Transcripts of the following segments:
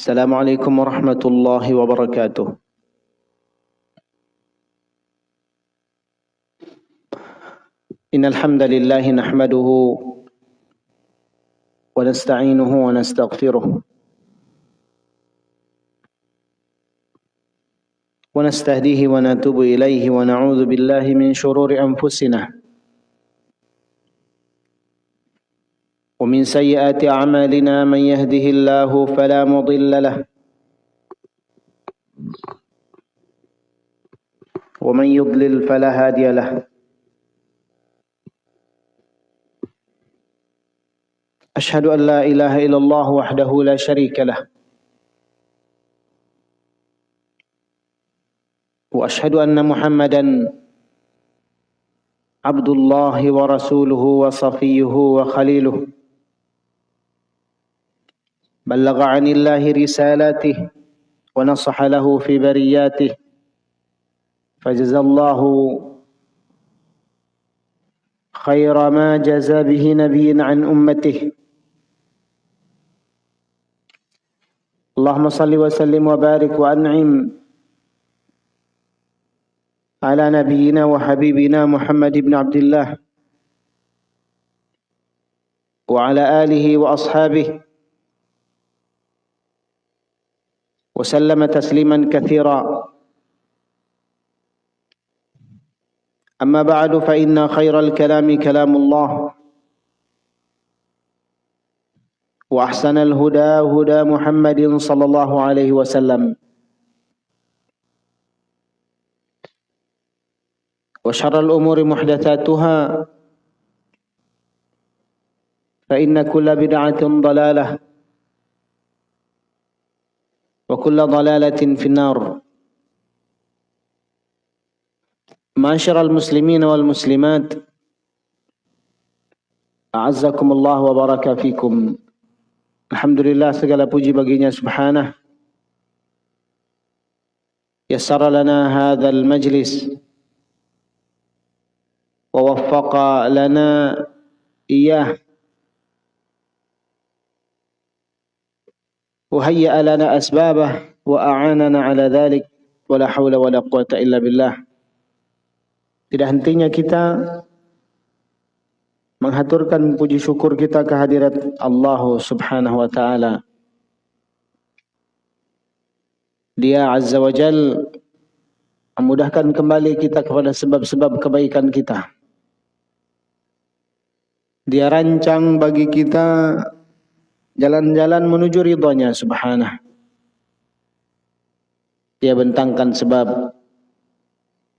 السلام عليكم ورحمة الله وبركاته. إن الحمد لله نحمده ونستعينه ونستغفره ونستهديه ونتوب إليه ونعوذ بالله من شرور أنفسنا. ومن سيئات أعمالنا من يهده الله فلا مضل له ومن يضلل فلا هادي له أشهد أن لا إله إلا الله وحده لا شريك له وأشهد أن محمدا عبد الله ورسوله وصفيه وخليله بلغ عن الله رسالاته ونصح له في برياته. فجزى الله خير ما جزى به نبي عن أمته. اللهم صل وسلم وبارك وأنعم على نبينا وحبيبنا محمد بن عبد الله وعلى آله وأصحابه وسلم تسليما كثيرا. أما بعد فإن خير الكلام كلام الله. وأحسن الهدى هدى محمد صلى الله عليه وسلم. وشر الأمور محدثاتها. فإن كل بدعة ضلالة. وكل ضلالة في النار. معاشر المسلمين والمسلمات أعزكم الله وبارك فيكم. الحمد لله segala puji baginya سبحانه يسر لنا هذا المجلس ووفق لنا إياه وهيأ لنا أسبابه وأعاننا على ذلك ولا حول ولا قوة إلا بالله tidak hentinya kita menghaturkan puji syukur kita kehadirat Allah Subhanahu wa taala. Dia Azza wa Jal memudahkan kembali kita kepada sebab-sebab kebaikan kita. Dia rancang bagi kita jalan-jalan menuju ridhonya subhanah. Dia bentangkan sebab.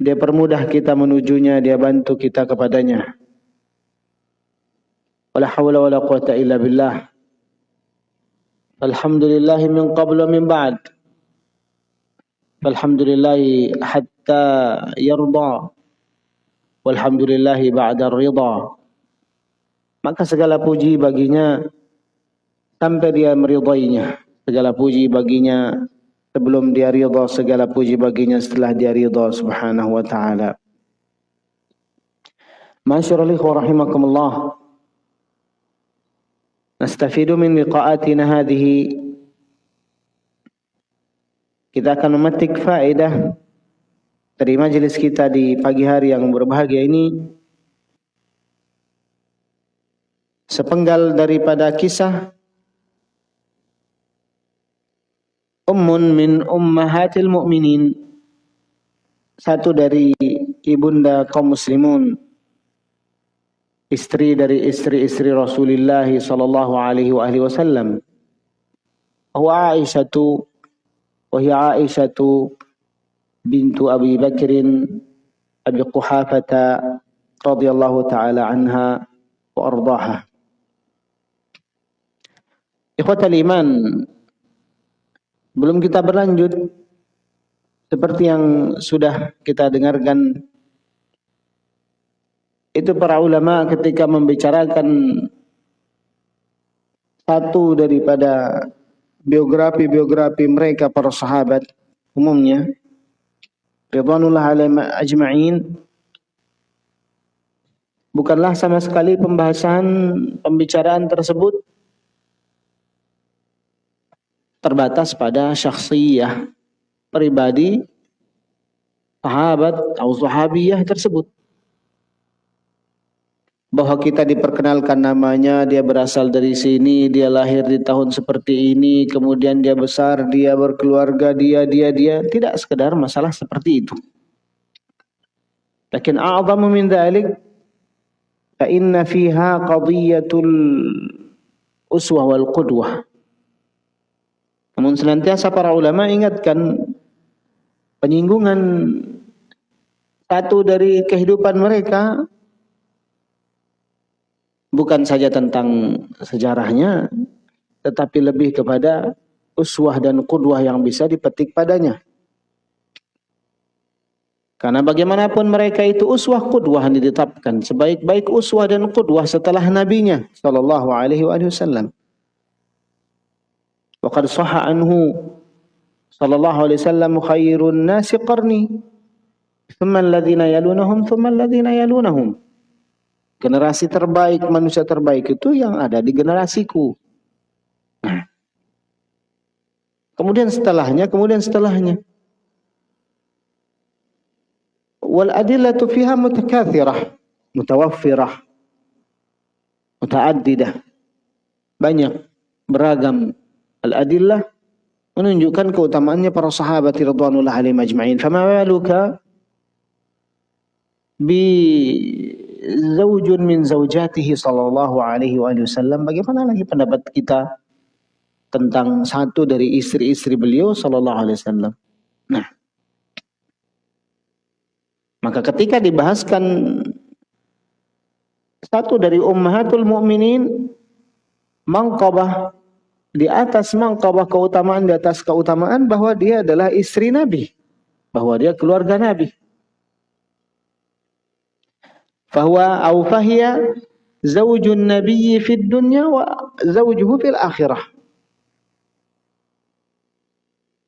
Dia permudah kita menujunya, dia bantu kita kepadanya. Wala hawla wala quwata illa billah. Alhamdulillah min qablu min ba'd. Alhamdulillah hatta yarda. Walhamdulillah ba'da ridha maka segala puji baginya sampai dia meridainya. Segala puji baginya sebelum dia ridha, segala puji baginya setelah dia ridha subhanahu wa ta'ala. Masyarul ikhwa rahimakumullah. Nastafidu min liqa'atina hadhihi kita akan memetik faedah dari majelis kita di pagi hari yang berbahagia ini sepenggal daripada kisah ummun min ummahatil mu'minin. Satu dari ibunda kaum muslimun. Istri dari istri-istri Rasulullah sallallahu alaihi wa alihi wasallam. Wa Aisyatu wa hiya Aisyatu bintu Abi Bakrin Abi Quhafata radhiyallahu taala anha wa ardaha. Ikhwatal iman, belum kita berlanjut. Seperti yang sudah kita dengarkan itu para ulama ketika membicarakan satu daripada biografi-biografi mereka para sahabat umumnya ridwanullah alaihim ajma'in bukanlah sama sekali pembahasan pembicaraan tersebut terbatas pada syakhsiyah pribadi sahabat atau sahabiyah tersebut. Bahwa kita diperkenalkan namanya, dia berasal dari sini, dia lahir di tahun seperti ini, kemudian dia besar, dia berkeluarga, dia, dia, dia. Tidak sekedar masalah seperti itu. Lakin a'zamu min dhalik, fa inna fiha qadiyatul uswah wal qudwah. Namun senantiasa para ulama ingatkan penyinggungan satu dari kehidupan mereka bukan saja tentang sejarahnya tetapi lebih kepada uswah dan kudwah yang bisa dipetik padanya. Karena bagaimanapun mereka itu uswah kudwah yang ditetapkan sebaik-baik uswah dan kudwah setelah nabinya sallallahu alaihi wasallam. وقد صح عنه صلى الله عليه وسلم خير الناس قرني ثم الذين يلونهم ثم الذين يلونهم Generasi terbaik, manusia terbaik itu yang ada di generasiku. Kemudian setelahnya, kemudian setelahnya. Wal adillatu fiha mutakathirah, mutawaffirah, mutaaddidah. Banyak, beragam al adillah menunjukkan keutamaannya para sahabat radhiyallahu alaihim ajma'in. Fama baluka bi zaujun min zaujatihi sallallahu alaihi wasallam. Bagaimana lagi pendapat kita tentang satu dari istri-istri beliau sallallahu alaihi wasallam? Nah maka ketika dibahaskan satu dari ummahatul mukminin mangkabah di atas mangkabah keutamaan di atas keutamaan bahwa dia adalah istri Nabi bahwa dia keluarga Nabi fahuwa au fahiya zaujun nabiyyi fid dunya wa zaujuhu fil akhirah.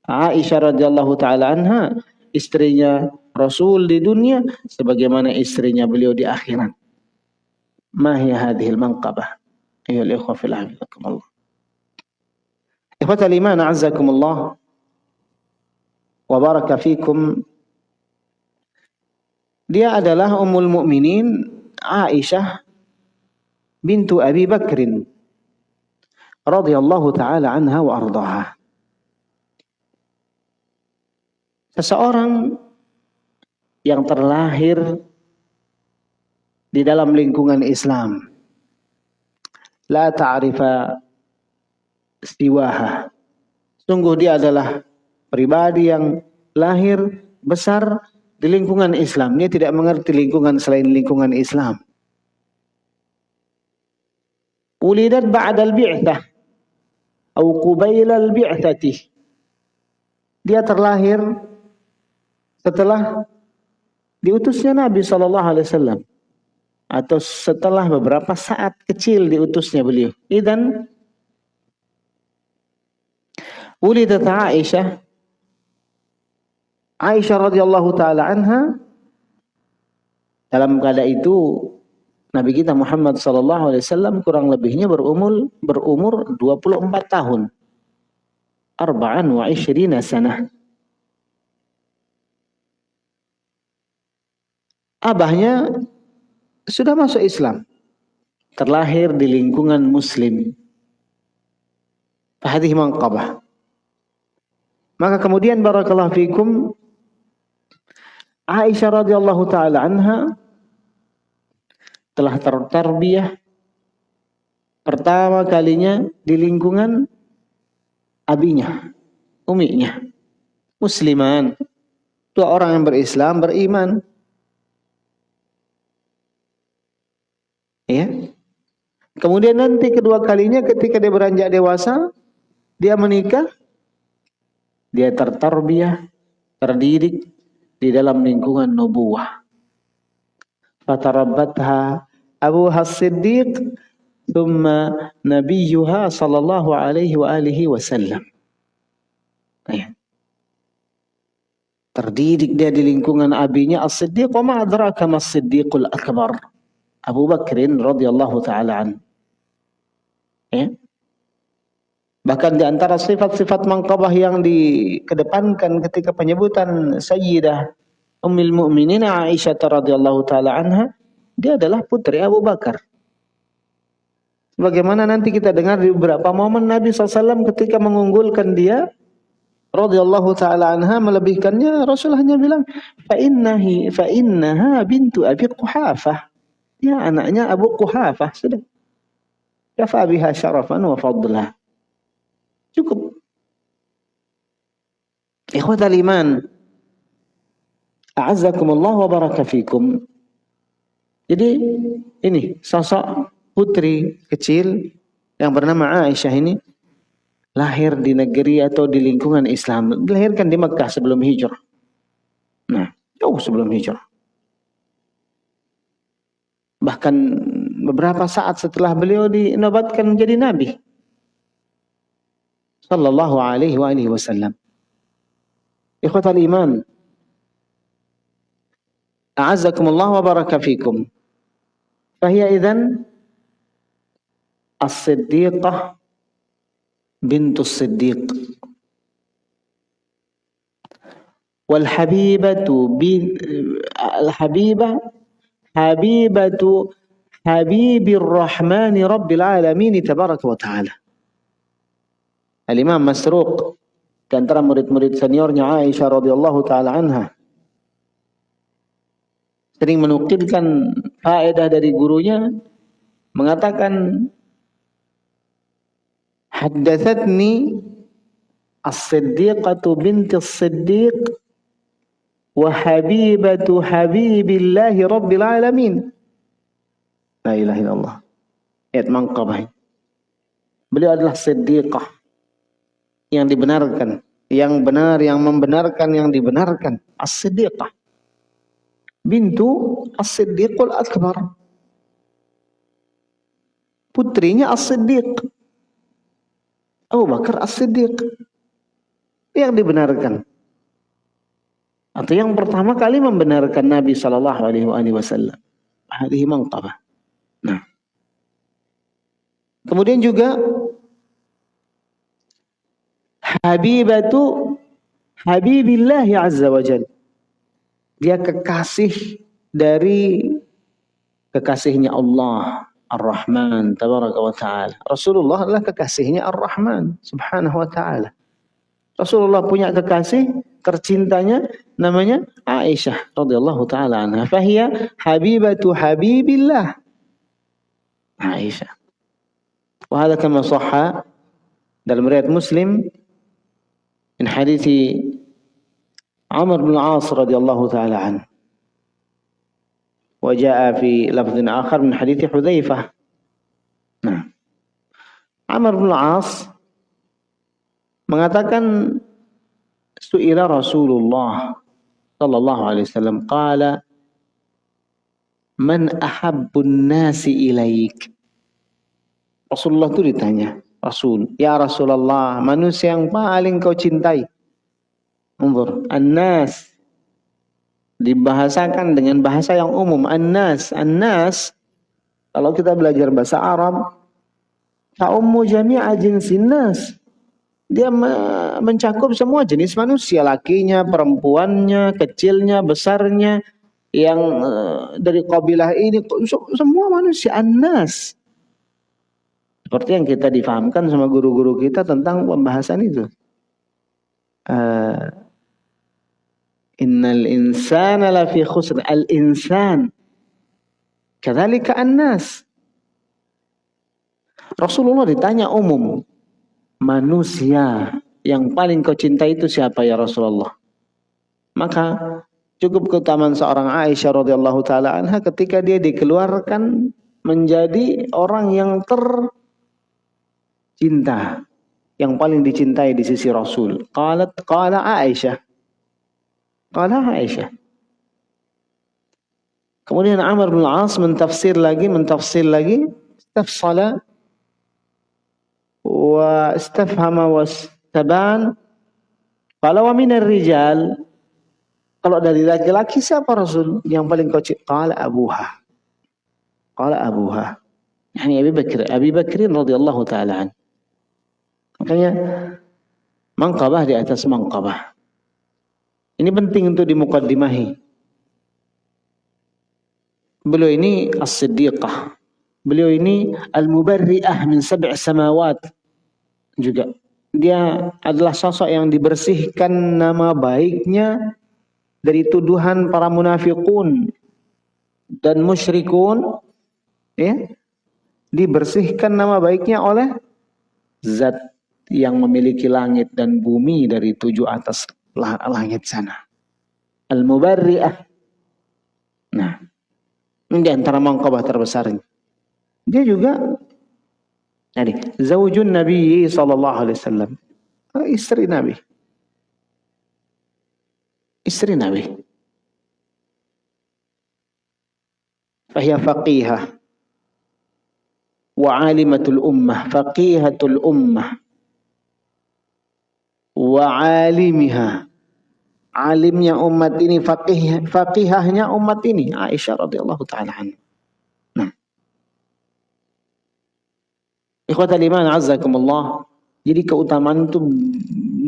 Aisyah radhiyallahu taala anha istrinya Rasul di dunia sebagaimana istrinya beliau di akhirat. Ma hiya hadhil manqabah? Ayyuhal ikhwa fil hafizakumullah. Ikhwatal iman a'azzakumullah wa baraka fikum dia adalah Ummul Mukminin Aisyah bintu Abi Bakrin radhiyallahu taala anha wa ardaha. Seseorang yang terlahir di dalam lingkungan Islam la ta'rifa siwaha. Sungguh dia adalah pribadi yang lahir besar di lingkungan Islam. Dia tidak mengerti lingkungan selain lingkungan Islam. Ulidat ba'dal bi'thah. Atau qubailal bi'thati. Dia terlahir setelah diutusnya Nabi SAW. Atau setelah beberapa saat kecil diutusnya beliau. Dan ulidat Aisyah Aisyah radhiyallahu taala anha dalam keadaan itu Nabi kita Muhammad sallallahu alaihi wasallam kurang lebihnya berumur berumur 24 tahun. Arba'an wa ishrina sanah. Abahnya sudah masuk Islam. Terlahir di lingkungan muslim. Hadhihi manqabah. Maka kemudian barakallahu fikum Aisyah radhiyallahu taala anha telah tertarbiyah pertama kalinya di lingkungan abinya, uminya, musliman. Dua orang yang berislam, beriman. Ya. Kemudian nanti kedua kalinya ketika dia beranjak dewasa, dia menikah, dia tertarbiyah, terdidik di dalam lingkungan nubuah. Fatarabbatha Abu As-Siddiq thumma nabiyuha sallallahu alaihi wa alihi wasallam. Ya. Terdidik dia di lingkungan abinya As-Siddiq wa ma adraka mas-Siddiqul Akbar. Abu Bakrin radhiyallahu taala an. Ya. Bahkan di antara sifat-sifat mangkabah yang dikedepankan ketika penyebutan Sayyidah Ummul Mukminin Aisyah radhiyallahu taala anha, dia adalah putri Abu Bakar. Bagaimana nanti kita dengar di beberapa momen Nabi SAW ketika mengunggulkan dia radhiyallahu taala anha melebihkannya Rasul hanya bilang fa innahi fa innaha bintu Abi Quhafah. Ya anaknya Abu Quhafah sudah. Kafa biha syarafan wa fadlah. Cukup. Ikhwatal iman. A'azzakumullah wa baraka fikum. Jadi ini sosok putri kecil yang bernama Aisyah ini lahir di negeri atau di lingkungan Islam. Dilahirkan di Mekah sebelum hijrah. Nah, jauh sebelum hijrah. Bahkan beberapa saat setelah beliau dinobatkan menjadi nabi sallallahu alaihi wa alihi wasallam. Ikhwatal iman. A'azzakumullah wa baraka fikum. Fahiya idzan as-siddiqah bintus siddiq. Wal habibatu bin al habibah habibatu habibir rahmani rabbil alamin tabaraka wa ta'ala. Al-Imam Masruq di antara murid-murid seniornya Aisyah radhiyallahu taala anha sering menukilkan faedah dari gurunya mengatakan haddatsatni as-siddiqatu binti as-siddiq wa habibatu habibillahi rabbil alamin. La ilaha illallah. Ayat mangkabah beliau adalah siddiqah yang dibenarkan, yang benar yang membenarkan yang dibenarkan. As-Siddiqah. Bintu As-Siddiqul Akbar. Putrinya As-Siddiq. Abu Bakar As-Siddiq. Yang dibenarkan. Atau yang pertama kali membenarkan Nabi sallallahu alaihi wasallam. Nah. Kemudian juga Habibatu Habibillah Azza wa Jal. Dia kekasih dari kekasihnya Allah Ar-Rahman tabaraka wa ta'ala. Rasulullah adalah kekasihnya Ar-Rahman subhanahu wa ta'ala. Rasulullah punya kekasih tercintanya namanya Aisyah radhiyallahu taala anha. Fahiya habibatu habibillah. Aisyah. Wa hadha kama dalam riwayat Muslim من حديث عمر بن العاص رضي الله تعالى عنه وجاء في لفظ آخر من حديث حذيفة نعم عمر بن العاص mengatakan su'ila Rasulullah sallallahu alaihi wasallam qala man ahabbun nasi ilaik Rasulullah itu ditanya Rasul. Ya Rasulullah, manusia yang paling kau cintai. Unzur, An-Nas. Dibahasakan dengan bahasa yang umum. An-Nas. An-Nas, kalau kita belajar bahasa Arab, Ta'ummu jami'a jinsin nas. Dia mencakup semua jenis manusia, lakinya, perempuannya, kecilnya, besarnya, yang uh, dari kabilah ini, semua manusia, an-nas. Seperti yang kita difahamkan sama guru-guru kita tentang pembahasan itu. Uh, Innal insana lafi khusr. Al-insan. Kadzalika an-nas. Rasulullah ditanya umum. Manusia yang paling kau cintai itu siapa ya Rasulullah? Maka cukup keutamaan seorang Aisyah radhiyallahu taala anha ketika dia dikeluarkan menjadi orang yang ter cinta yang paling dicintai di sisi Rasul. Qalat qala Aisyah. Qala Aisyah. Kemudian Amr bin Al-As mentafsir lagi, mentafsir lagi, istafsala wa istafhama wa istaban. Kalau wa minar rijal kalau dari laki-laki siapa Rasul yang paling kau Qala Abuha. Qala Abuha. Yani Abi Bakr, Abi Bakrin radhiyallahu taala anhu. Makanya mangkabah di atas mangkabah. Ini penting untuk dimukaddimahi. Beliau ini as-siddiqah. Beliau ini al-mubarri'ah min sab'i samawat. Juga. Dia adalah sosok yang dibersihkan nama baiknya dari tuduhan para munafikun dan musyrikun ya dibersihkan nama baiknya oleh zat yang memiliki langit dan bumi dari tujuh atas langit sana. Al-Mubarri'ah. Nah, ini antara mangkabah terbesarnya. Dia juga jadi zaujun Nabi alaihi wasallam. Istri Nabi. Istri Nabi. Fahia faqihah wa alimatul ummah, faqihatul ummah wa alimiha alimnya umat ini faqih faqihahnya umat ini Aisyah radhiyallahu taala anha. Nah. Iman azzakumullah. Jadi keutamaan itu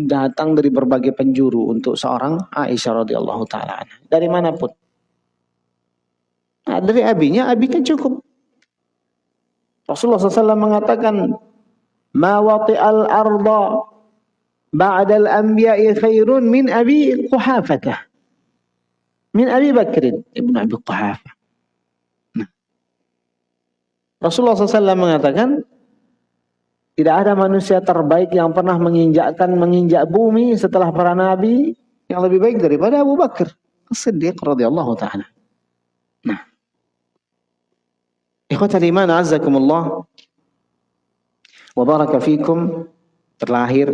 datang dari berbagai penjuru untuk seorang Aisyah radhiyallahu taala anha. Dari mana pun. Nah, dari abinya, abi kan cukup. Rasulullah SAW mengatakan, "Ma wati'al arda ba'dal anbiya'i khairun min Abi Quhafah. Min Abi Bakr ibn Abi Quhafah. Rasulullah SAW mengatakan tidak ada manusia terbaik yang pernah menginjakkan menginjak bumi setelah para nabi yang lebih baik daripada Abu Bakar As-Siddiq radhiyallahu taala. Nah. Ikhwatal iman azzakumullah wa baraka fikum terlahir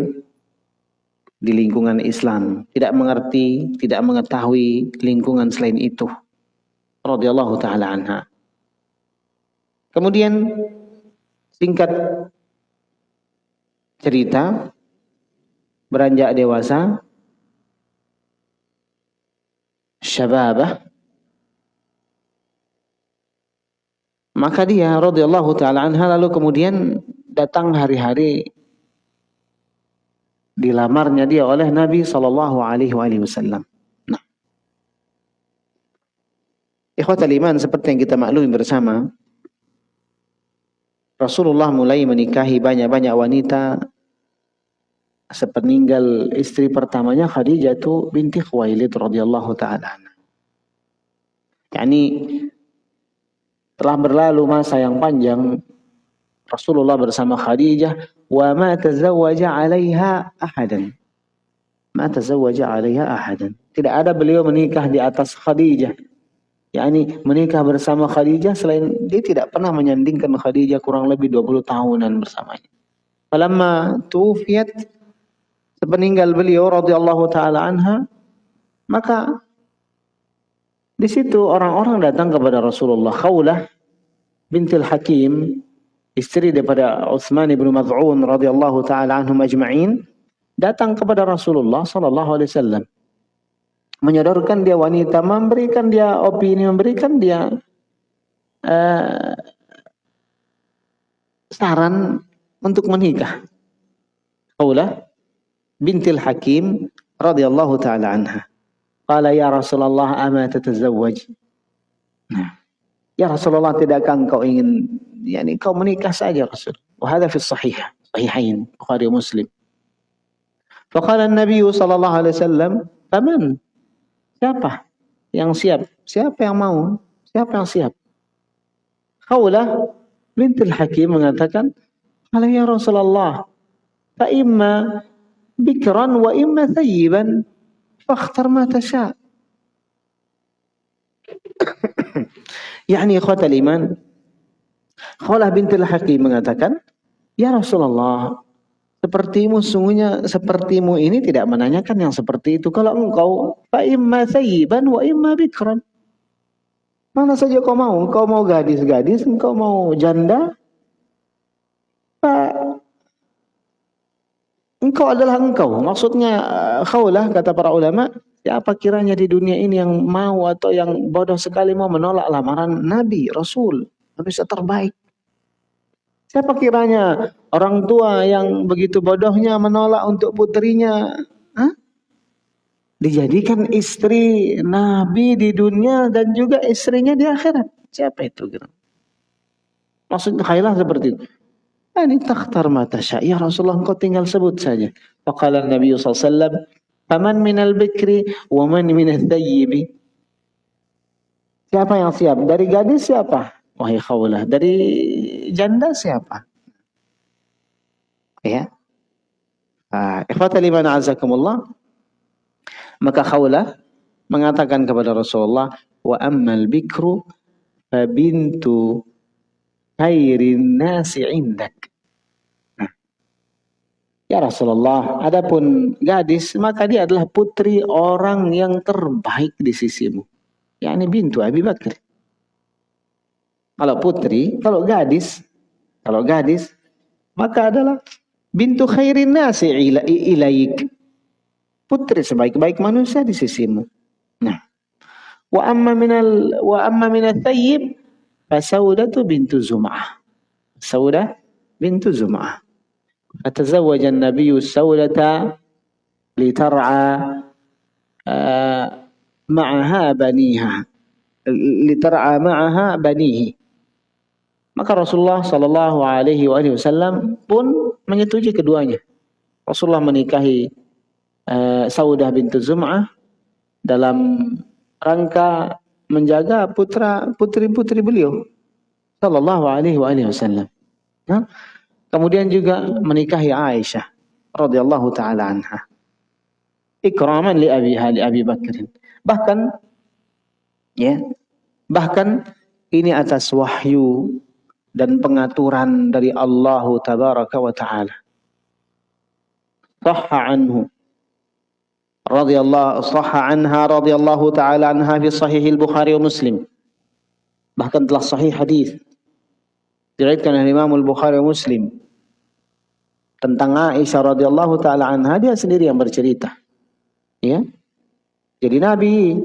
di lingkungan Islam, tidak mengerti, tidak mengetahui lingkungan selain itu. Radhiyallahu taala anha. Kemudian singkat cerita beranjak dewasa syababah maka dia radhiyallahu taala anha lalu kemudian datang hari-hari dilamarnya dia oleh Nabi Shallallahu Alaihi Wasallam. Nah, ikhwatal iman seperti yang kita maklumi bersama, Rasulullah mulai menikahi banyak-banyak wanita sepeninggal istri pertamanya Khadijah itu binti Khuwailid radhiyallahu taala Yani telah berlalu masa yang panjang Rasulullah bersama Khadijah wa ma tazawwaja 'alaiha ahadan. Ma tazawwaja 'alaiha ahadan. Tidak ada beliau menikah di atas Khadijah. yakni menikah bersama Khadijah selain dia tidak pernah menyandingkan Khadijah kurang lebih 20 tahunan bersamanya. Falamma tuwfiyat sepeninggal beliau radhiyallahu taala anha maka di situ orang-orang datang kepada Rasulullah Khawlah bintil Hakim istri daripada Utsman bin Maz'un radhiyallahu taala anhum ajma'in datang kepada Rasulullah sallallahu alaihi wasallam. Menyodorkan dia wanita memberikan dia opini memberikan dia uh, saran untuk menikah. Qaulah bintil Hakim radhiyallahu taala anha. Qala ya Rasulullah ama tatazawwaj? Nah ya Rasulullah tidakkah engkau ingin yani kau menikah saja Rasul. Wahada fi sahih, sahihain, Bukhari Muslim. Faqala Nabi sallallahu alaihi wasallam, "Faman?" Siapa yang siap? Siapa yang mau? Siapa yang siap? Khawlah bintul Hakim mengatakan, "Qala ya Rasulullah, fa imma bikran wa imma thayyiban, fakhtar ma tasha." يعني إخوة الإيمان Khawalah bintil Hakim mengatakan, Ya Rasulullah, sepertimu sungguhnya sepertimu ini tidak menanyakan yang seperti itu. Kalau engkau fa imma sayyiban wa imma bikran. Mana saja kau mau, engkau mau gadis-gadis, engkau mau janda, Pak engkau adalah engkau. Maksudnya khawlah kata para ulama, siapa kiranya di dunia ini yang mau atau yang bodoh sekali mau menolak lamaran Nabi, Rasul, manusia terbaik. Siapa kiranya orang tua yang begitu bodohnya menolak untuk putrinya Hah? dijadikan istri Nabi di dunia dan juga istrinya di akhirat. Siapa itu? Maksudnya khailah seperti itu. Ini takhtar mata Ya Rasulullah engkau tinggal sebut saja. Faqala Nabi SAW, Faman minal bikri wa man minal thayyibi. Siapa yang siap? Dari gadis siapa? Wahai khawlah. Dari janda siapa? Ya. Uh, Ikhwata liman azakumullah. Maka khawlah mengatakan kepada Rasulullah, Wa ammal bikru fa bintu khairin nasi indak. Ya Rasulullah, adapun gadis maka dia adalah putri orang yang terbaik di sisimu. Ya ini bintu Abi Bakar. Kalau putri, kalau gadis, kalau gadis, maka adalah bintu khairin nasi ila, ilaik. Putri sebaik-baik manusia di sisimu. Nah, wa amma minal wa amma minal thayyib fasaudatu bintu zum'ah. Sauda bintu zum'ah. Atazawwaja an-nabiy saudata uh, ma'aha baniha. Litar'a ma'aha banihi maka Rasulullah Shallallahu Alaihi Wasallam pun menyetujui keduanya. Rasulullah menikahi uh, Saudah bintu Zum'ah dalam rangka menjaga putra putri putri beliau Shallallahu Alaihi Wasallam. Nah, Kemudian juga menikahi Aisyah radhiyallahu taala anha. Ikraman li Abi li Abi Bakr. Bahkan ya, bahkan ini atas wahyu dan pengaturan dari Allah tabaraka wa taala. Sahha anhu radhiyallahu sahha anha radhiyallahu taala anha fi sahih al-Bukhari wa Muslim. Bahkan telah sahih hadis diriwayatkan oleh Imam Al-Bukhari wa Muslim tentang Aisyah radhiyallahu taala anha dia sendiri yang bercerita. Ya. Jadi Nabi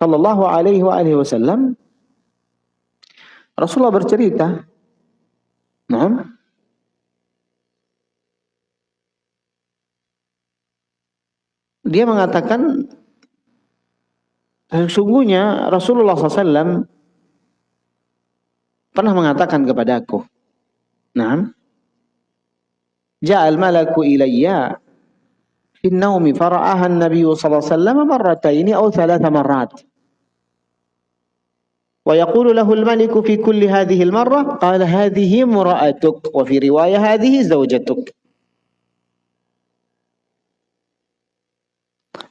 sallallahu alaihi wa alihi wasallam Rasulullah bercerita. Nah, dia mengatakan sesungguhnya Rasulullah SAW pernah mengatakan kepadaku, "Nah, ja'al malaku ilayya fi naumi fara'aha an-nabiy sallallahu alaihi wasallam marrataini aw thalatha marrat." ويقول له الملك في كل هذه المرة قال هذه امرأتك وفي رواية هذه زوجتك.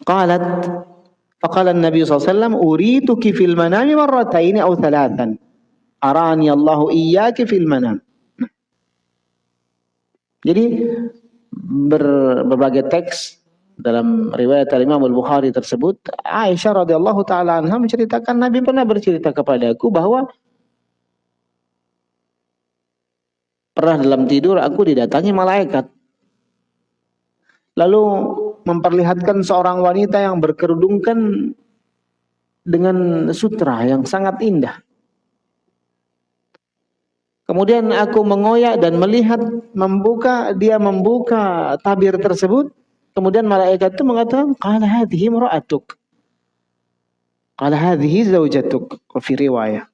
قالت فقال النبي صلى الله عليه وسلم أريدك في المنام مرتين أو ثلاثا. أراني الله إياك في المنام. Jadi ber, berbagai teks dalam riwayat Imam Al-Bukhari tersebut, Aisyah radhiyallahu taala anha menceritakan Nabi pernah bercerita kepadaku bahwa pernah dalam tidur aku didatangi malaikat. Lalu memperlihatkan seorang wanita yang berkerudungkan dengan sutra yang sangat indah. Kemudian aku mengoyak dan melihat membuka dia membuka tabir tersebut. Kemudian malaikat itu mengatakan, "Qala hadhihi imra'atuk." Qala hadhihi zaujatuk. Fi riwayah.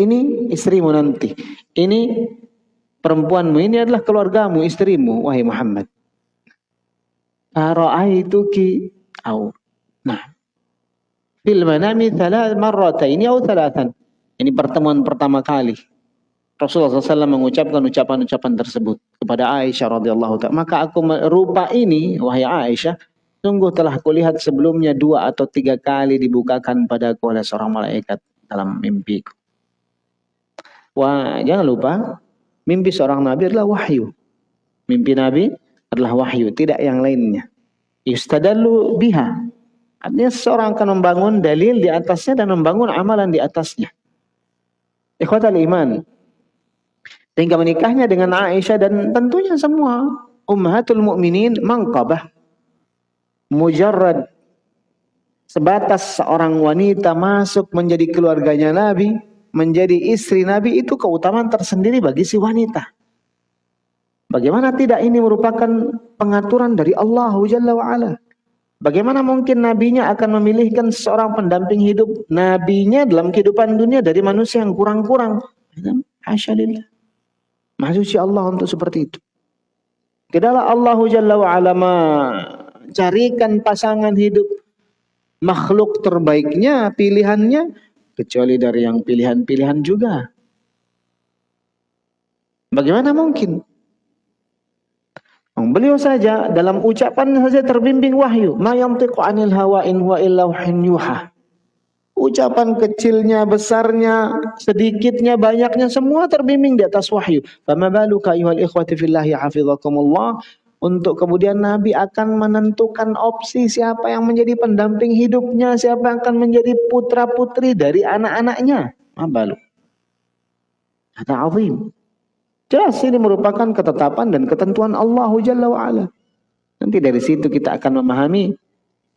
Ini istrimu nanti. Ini perempuanmu ini adalah keluargamu, istrimu wahai Muhammad. Ara'aituki au. Nah. Fil manami thalath marrataini au thalathan. Ini pertemuan pertama kali Rasulullah SAW mengucapkan ucapan-ucapan tersebut kepada Aisyah radhiyallahu taala. Maka aku rupa ini, wahai Aisyah, sungguh telah kulihat sebelumnya dua atau tiga kali dibukakan padaku oleh seorang malaikat dalam mimpiku. Wah, jangan lupa, mimpi seorang nabi adalah wahyu. Mimpi nabi adalah wahyu, tidak yang lainnya. Yustadallu biha. Artinya seorang akan membangun dalil di atasnya dan membangun amalan di atasnya. Ikhwatal iman, sehingga menikahnya dengan Aisyah dan tentunya semua ummahatul mukminin mangkabah. Mujarrad sebatas seorang wanita masuk menjadi keluarganya Nabi, menjadi istri Nabi itu keutamaan tersendiri bagi si wanita. Bagaimana tidak ini merupakan pengaturan dari Allah Jalla wa'ala. Bagaimana mungkin nabinya akan memilihkan seorang pendamping hidup nabinya dalam kehidupan dunia dari manusia yang kurang-kurang. Maksudnya Allah untuk seperti itu. Tidaklah Allah Jalla wa'ala mencarikan pasangan hidup makhluk terbaiknya, pilihannya, kecuali dari yang pilihan-pilihan juga. Bagaimana mungkin? Beliau saja dalam ucapan saja terbimbing wahyu. Ma yantiqu anil hawa in huwa illa yuha. Ucapan kecilnya, besarnya, sedikitnya, banyaknya semua terbimbing di atas wahyu. Fama ayyuhal ikhwati fillahi hafizakumullah. Untuk kemudian Nabi akan menentukan opsi siapa yang menjadi pendamping hidupnya, siapa yang akan menjadi putra-putri dari anak-anaknya. Ma balu. Kata azim. Jelas ini merupakan ketetapan dan ketentuan Allah Jalla wa'ala. Nanti dari situ kita akan memahami.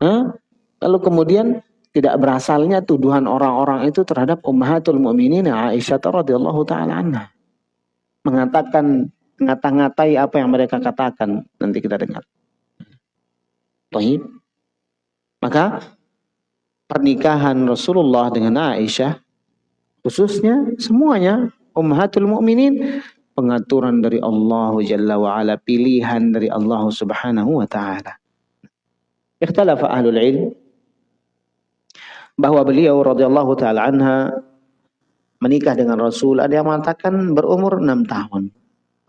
Huh? Lalu kemudian tidak berasalnya tuduhan orang-orang itu terhadap ummahatul mu'minin Aisyah radhiyallahu taala anha. Mengatakan ngata-ngatai apa yang mereka katakan. Nanti kita dengar. Baik. Maka pernikahan Rasulullah dengan Aisyah khususnya semuanya ummahatul mu'minin pengaturan dari Allah Jalla wa ala, pilihan dari Allah Subhanahu wa taala. Ikhtalafa ahlul ilm bahwa beliau radhiyallahu taala anha menikah dengan Rasul ada yang mengatakan berumur enam tahun.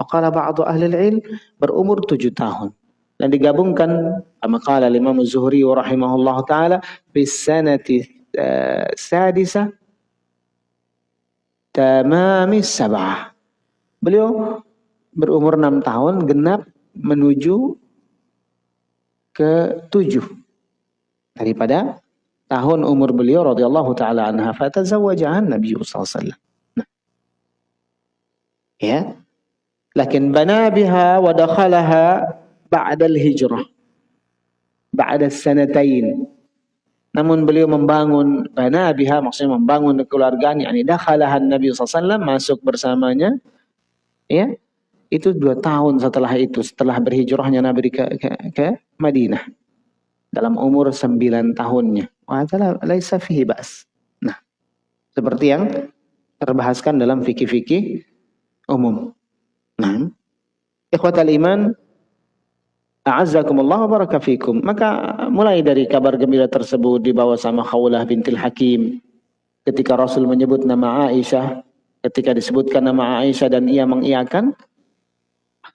Aqala ba'du ahli ilm berumur tujuh tahun. Dan digabungkan sama qala Imam Zuhri rahimahullah taala fi sanati uh, sadisa tamami sab'ah Beliau berumur enam tahun, genap menuju ke tujuh daripada tahun umur beliau radhiyallahu taala anha fatazawwaja Nabi sallallahu alaihi wasallam. Nah. Ya. Lakin bana biha wa dakhalaha ba'da al-hijrah. Ba'da sanatain. Namun beliau membangun bana biha maksudnya membangun kekeluargaan yakni dakhalaha Nabi sallallahu masuk bersamanya ya itu dua tahun setelah itu setelah berhijrahnya Nabi ke, ke, ke Madinah dalam umur sembilan tahunnya laisa fihi bas nah seperti yang terbahaskan dalam fikih-fikih umum nah ikhwatal iman A'azzakumullah wa. Maka mulai dari kabar gembira tersebut dibawa sama Khawlah bintil Hakim. Ketika Rasul menyebut nama Aisyah Ketika disebutkan nama Aisyah dan ia mengiyakan,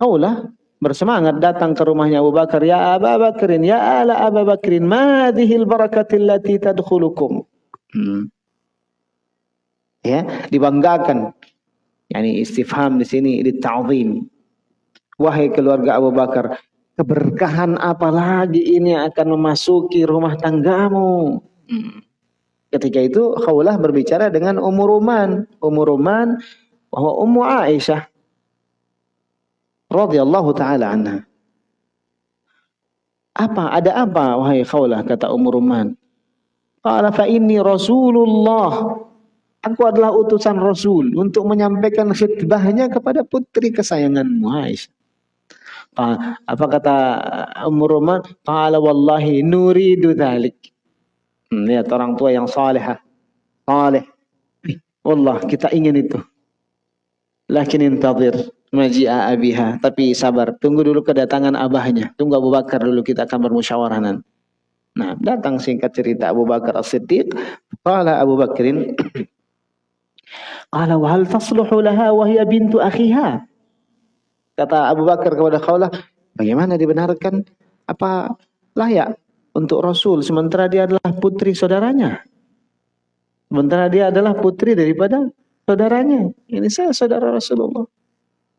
Kaulah bersemangat datang ke rumahnya Abu Bakar. Ya Abu Bakrin, ya ala Abu Bakrin, madihil barakatil lati tadkhulukum. Hmm. Ya, dibanggakan. Yani istifham di sini dita'zim. Wahai keluarga Abu Bakar, keberkahan apa lagi ini akan memasuki rumah tanggamu? Hmm. Ketika itu Khawlah berbicara dengan Ummu Ruman. Ummu Ruman bahwa Ummu Aisyah radhiyallahu taala anha. Apa? Ada apa wahai Khawlah kata Ummu Ruman? Qala fa inni Rasulullah. Aku adalah utusan Rasul untuk menyampaikan khutbahnya kepada putri kesayanganmu Aisyah. Apa kata Ummu Ruman? Qala wallahi nuridu dhalik. Hmm, lihat orang tua yang saleh. Saleh. Allah, kita ingin itu. Lakin intazir maji'a abiha. Tapi sabar, tunggu dulu kedatangan abahnya. Tunggu Abu Bakar dulu kita akan bermusyawarah Nah, datang singkat cerita Abu Bakar As-Siddiq. Qala Abu Bakrin, Qala wa hal tasluhu laha wa bintu akhiha. Kata Abu Bakar kepada Khawlah, bagaimana dibenarkan? Apa layak untuk Rasul sementara dia adalah putri saudaranya. Sementara dia adalah putri daripada saudaranya. Ini saya saudara Rasulullah.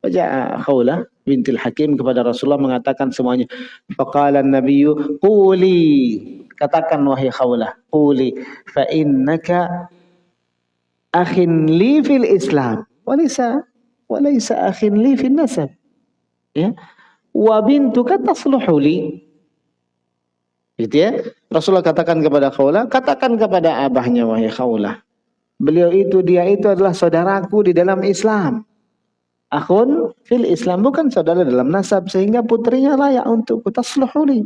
Baca Khawlah bintil Hakim kepada Rasulullah mengatakan semuanya. Faqala Nabiyyu quli katakan wahai Khawlah quli fa innaka akhin li fil Islam walaysa walaysa akhin li fil nasab. Ya. Wa bintuka tasluhu li Gitu ya. Rasulullah katakan kepada Khawlah, katakan kepada abahnya wahai Khawlah. Beliau itu, dia itu adalah saudaraku di dalam Islam. Akhun fil Islam bukan saudara dalam nasab sehingga putrinya layak untuk tasluhuli.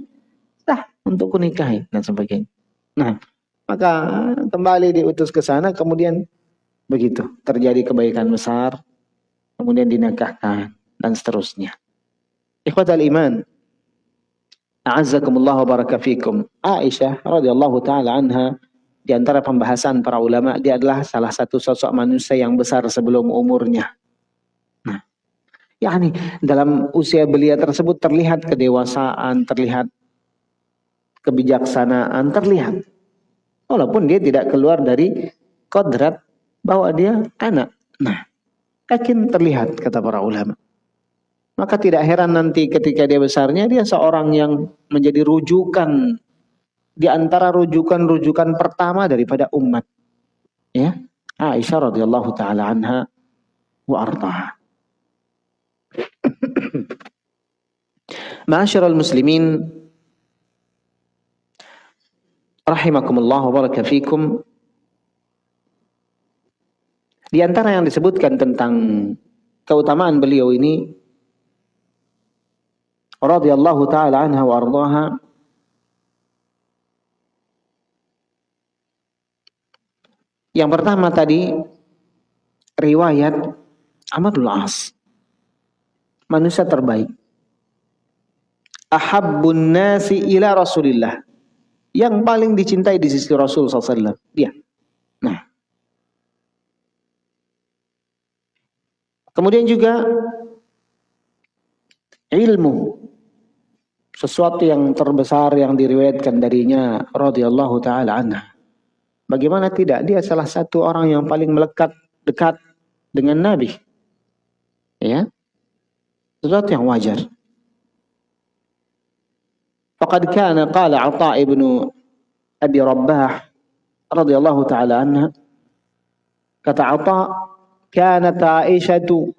Sah untuk kunikahi dan sebagainya. Nah, maka kembali diutus ke sana kemudian begitu terjadi kebaikan besar kemudian dinikahkan dan seterusnya. Ikhwatal iman. A'azzakumullah wa baraka. Aisyah radhiyallahu taala anha di antara pembahasan para ulama dia adalah salah satu sosok manusia yang besar sebelum umurnya. Yakni dalam usia belia tersebut terlihat kedewasaan, terlihat kebijaksanaan, terlihat. Walaupun dia tidak keluar dari kodrat bahwa dia anak. Nah, yakin terlihat kata para ulama. Maka tidak heran nanti ketika dia besarnya dia seorang yang menjadi rujukan di antara rujukan-rujukan pertama daripada umat. Ya. Aisyah radhiyallahu taala anha wa artaha. Ma'asyiral muslimin rahimakumullah wa baraka fikum di antara yang disebutkan tentang keutamaan beliau ini radhiyallahu taala anha wa ardhaha Yang pertama tadi riwayat Ahmadul As. Manusia terbaik. Ahabbun nasi ila Rasulillah. Yang paling dicintai di sisi Rasul SAW. Dia. Nah, Kemudian juga ilmu sesuatu yang terbesar yang diriwayatkan darinya radhiyallahu taala anha. Bagaimana tidak dia salah satu orang yang paling melekat dekat dengan Nabi. Ya. Sesuatu yang wajar. Faqad kana qala Atha ibnu Abi Rabbah radhiyallahu taala anha kata Atha kanat Aisyatu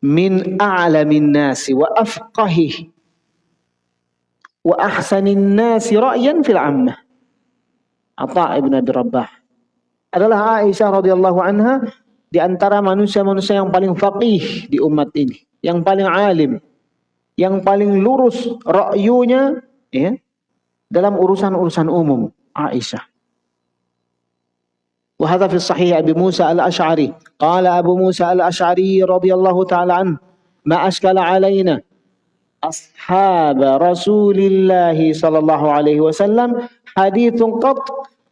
min a'lamin nasi wa afqahih wa ahsanin nasi ra'yan fil ammah. Atha ibn Abi Rabbah adalah Aisyah radhiyallahu anha di antara manusia-manusia yang paling faqih di umat ini, yang paling alim, yang paling lurus ra'yunya ya, dalam urusan-urusan umum Aisyah. وهذا في الصحيح أبي موسى الأشعري قال أبو موسى الأشعري رضي الله تعالى عنه ما أشكل علينا أصحاب رسول الله صلى الله عليه وسلم حديث قط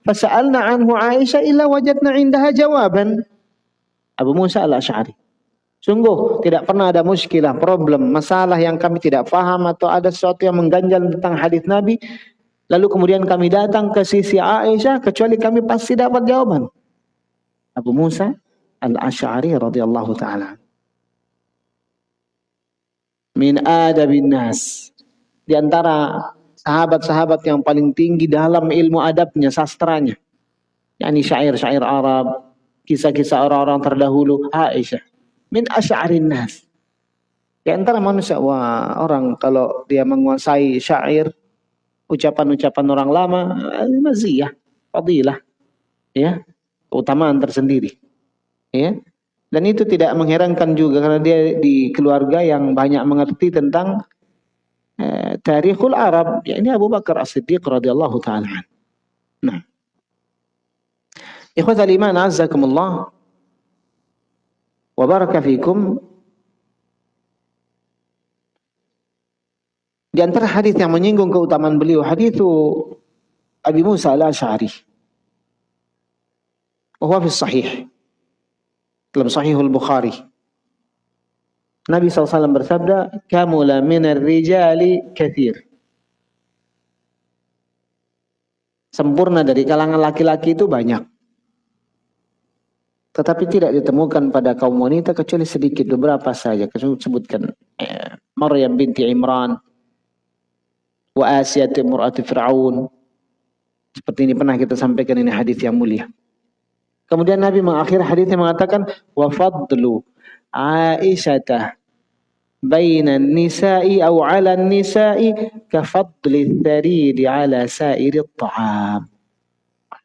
فسألنا عنه عائشة إلا وجدنا عندها جوابا Abu Musa al-Ash'ari. Sungguh tidak pernah ada muskilah, problem, masalah yang kami tidak paham atau ada sesuatu yang mengganjal tentang hadis Nabi. Lalu kemudian kami datang ke sisi Aisyah kecuali kami pasti dapat jawaban. Abu Musa Al-Ash'ari radhiyallahu taala. Min adabin nas. Di antara sahabat-sahabat yang paling tinggi dalam ilmu adabnya, sastranya. Yani syair-syair Arab, kisah-kisah orang-orang terdahulu, Aisyah. Min asy'arin nas. Di antara manusia, wah orang kalau dia menguasai syair, ucapan-ucapan orang lama, maziyah, fadilah. Ya, keutamaan tersendiri. Ya. Dan itu tidak mengherankan juga karena dia di keluarga yang banyak mengerti tentang eh, tarikhul Arab. Ya, ini Abu Bakar As-Siddiq radhiyallahu taala. Nah. Ikhwatal iman azzakumullah wa baraka fikum. Di antara hadis yang menyinggung keutamaan beliau hadis Abi Musa al-Asy'ari. Wa fi sahih. Dalam Sahihul Bukhari. Nabi SAW bersabda, "Kamula minar rijali kathir." Sempurna dari kalangan laki-laki itu banyak. Tetapi tidak ditemukan pada kaum wanita kecuali sedikit beberapa saja. Sebutkan eh, Maryam binti Imran, wa Asiyah timurati Fir'aun. Seperti ini pernah kita sampaikan ini hadis yang mulia. Kemudian Nabi mengakhiri hadisnya mengatakan wa fadlu Aisyah bainan nisa'i aw 'ala nisa'i ka fadli tharidi 'ala sa'iri ta'am.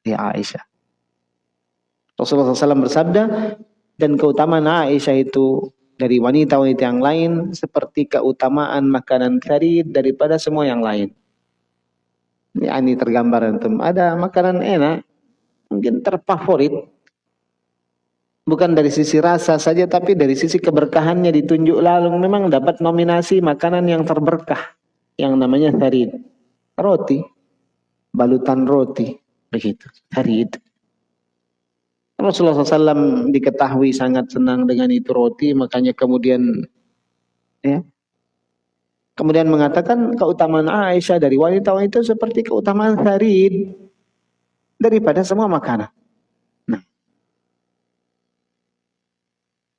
Ya Aisyah. Rasulullah SAW bersabda, dan keutamaan Aisyah itu dari wanita-wanita yang lain seperti keutamaan makanan kari daripada semua yang lain. Ini tergambar antum. Ada makanan enak, mungkin terfavorit. Bukan dari sisi rasa saja, tapi dari sisi keberkahannya ditunjuk lalu memang dapat nominasi makanan yang terberkah. Yang namanya tharid. Roti. Balutan roti. Begitu. Tharid. Rasulullah SAW diketahui sangat senang dengan itu roti, makanya kemudian ya, kemudian mengatakan keutamaan Aisyah dari wanita-wanita seperti keutamaan Farid daripada semua makanan. Nah.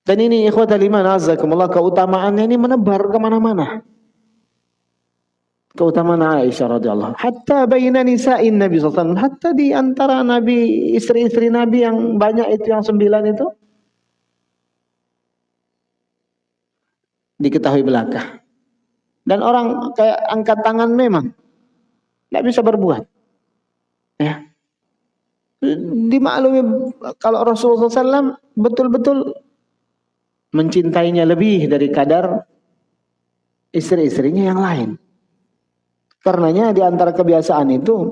Dan ini ikhwatal iman azakumullah keutamaannya ini menebar ke mana-mana keutamaan Aisyah radhiyallahu hatta baina nisa'in Nabi sallallahu hatta di antara Nabi istri-istri Nabi yang banyak itu yang sembilan itu. Diketahui belaka dan orang kayak angkat tangan memang. Tidak bisa berbuat. Ya. Dimaklumi kalau Rasulullah SAW betul-betul mencintainya lebih dari kadar istri-istrinya yang lain Karenanya di antara kebiasaan itu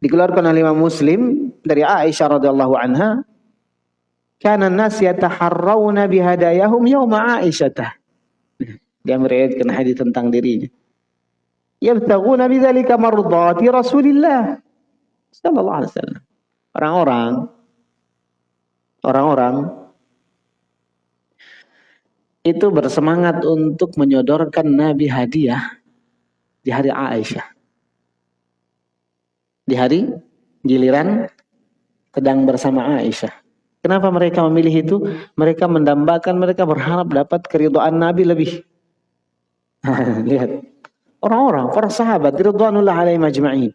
dikeluarkan oleh Imam Muslim dari Aisyah radhiyallahu anha kana an-nas yataharrawna bihadayahum yawma Aisyah. Dia meriwayatkan hadis tentang dirinya. Yabtaghuna bidzalika mardati Rasulillah sallallahu alaihi wasallam. Orang-orang orang-orang itu bersemangat untuk menyodorkan Nabi hadiah di hari Aisyah. Di hari giliran sedang bersama Aisyah. Kenapa mereka memilih itu? Mereka mendambakan, mereka berharap dapat keriduan Nabi lebih. Lihat. Orang-orang, para sahabat, ridwanullah alaihi majma'in.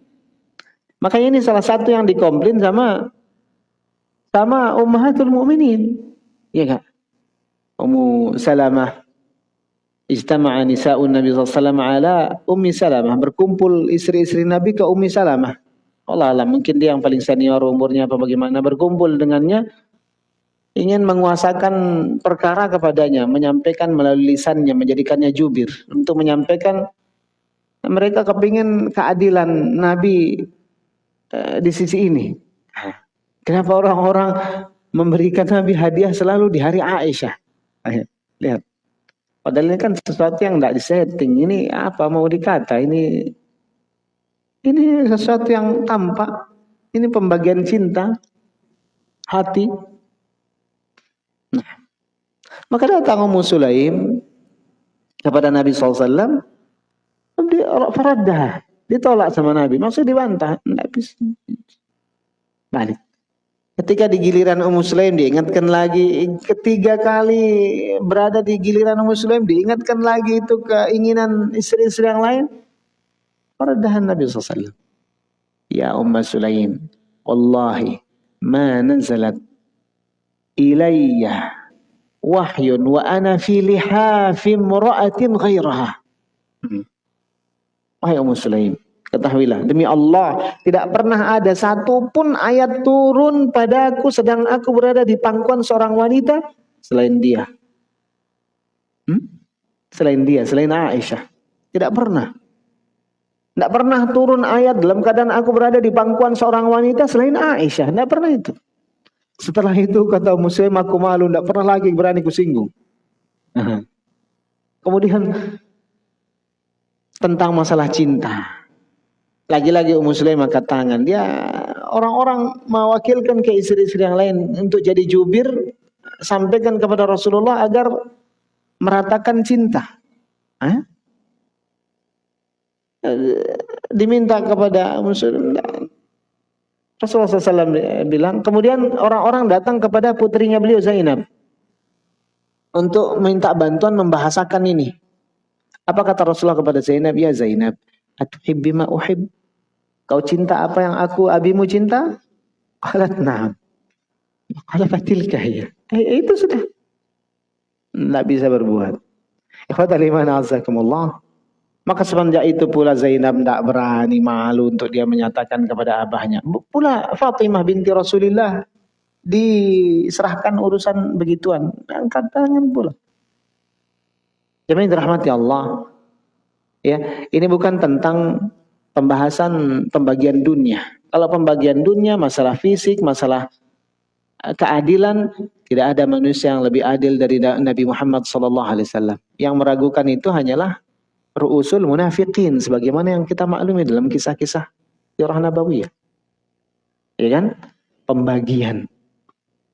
Makanya ini salah satu yang dikomplain sama sama ummahatul mu'minin. Iya kak? Ummu Salamah Ijtama'a nisa'un Nabi SAW ala Ummi Salamah. Berkumpul istri-istri Nabi ke Ummi Salamah. Allah alam, mungkin dia yang paling senior umurnya apa bagaimana. Berkumpul dengannya, ingin menguasakan perkara kepadanya, menyampaikan melalui lisannya, menjadikannya jubir. Untuk menyampaikan, mereka kepingin keadilan Nabi uh, di sisi ini. Kenapa orang-orang memberikan Nabi hadiah selalu di hari Aisyah? Lihat. Padahal ini kan sesuatu yang tidak disetting. Ini apa mau dikata? Ini ini sesuatu yang tampak. Ini pembagian cinta hati. Nah, maka datang Ummu Sulaim kepada Nabi SAW. Dia faraddah. Ditolak sama Nabi. Maksudnya dibantah. Bisa. Balik. Ketika di giliran Ummu Sulaim diingatkan lagi, ketiga kali berada di giliran Ummu Sulaim diingatkan lagi itu keinginan istri-istri yang lain. Peradahan Nabi SAW. Ya Ummu Sulaim, Wallahi ma nazalat ilayya wahyun wa ana fi lihafim mura'atin ghairaha. Hmm. Wahai Ummu Sulaim, Ketahuilah, demi Allah, tidak pernah ada satupun ayat turun padaku sedang aku berada di pangkuan seorang wanita selain dia. Hmm? Selain dia, selain Aisyah. Tidak pernah. Tidak pernah turun ayat dalam keadaan aku berada di pangkuan seorang wanita selain Aisyah. Tidak pernah itu. Setelah itu kata Muslim aku malu, tidak pernah lagi berani kusinggung. Kemudian tentang masalah cinta. Lagi-lagi Ummu Sulaim angkat tangan. Dia orang-orang mewakilkan ke istri-istri yang lain untuk jadi jubir. Sampaikan kepada Rasulullah agar meratakan cinta. Hah? Diminta kepada Ummu Sulaim. Rasulullah SAW bilang. Kemudian orang-orang datang kepada putrinya beliau Zainab. Untuk minta bantuan membahasakan ini. Apa kata Rasulullah kepada Zainab? Ya Zainab. Atuhibbi ma uhib? Kau cinta apa yang aku abimu cinta? Qalat na'am. Qala fatilka ya. Eh, itu sudah. Tidak bisa berbuat. Ikhwatal iman azakumullah. Maka semenjak itu pula Zainab tidak berani malu untuk dia menyatakan kepada abahnya. Pula Fatimah binti Rasulullah diserahkan urusan begituan. Angkat tangan pula. Jemaah dirahmati Allah. Ya, ini bukan tentang pembahasan pembagian dunia. Kalau pembagian dunia, masalah fisik, masalah eh, keadilan, tidak ada manusia yang lebih adil dari Nabi Muhammad SAW. Yang meragukan itu hanyalah ru'usul munafiqin sebagaimana yang kita maklumi dalam kisah-kisah sirah nabawiyah. Ya kan? Pembagian.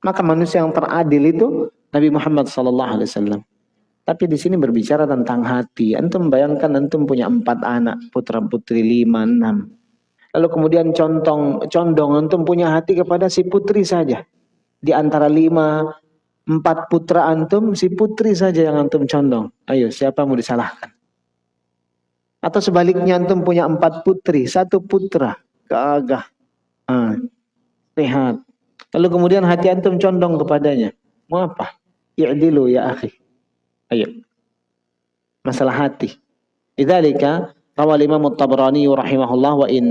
Maka manusia yang teradil itu Nabi Muhammad wasallam. Tapi di sini berbicara tentang hati. Antum bayangkan antum punya empat anak, putra putri lima, enam. Lalu kemudian contong, condong antum punya hati kepada si putri saja. Di antara lima, empat putra antum, si putri saja yang antum condong. Ayo, siapa mau disalahkan? Atau sebaliknya antum punya empat putri, satu putra, gagah, ah, sehat. Lalu kemudian hati antum condong kepadanya. Mau apa? I'dilu ya akhi. Ayo. Masalah hati. Idzalika rawal Imam At-Tabrani rahimahullah wa in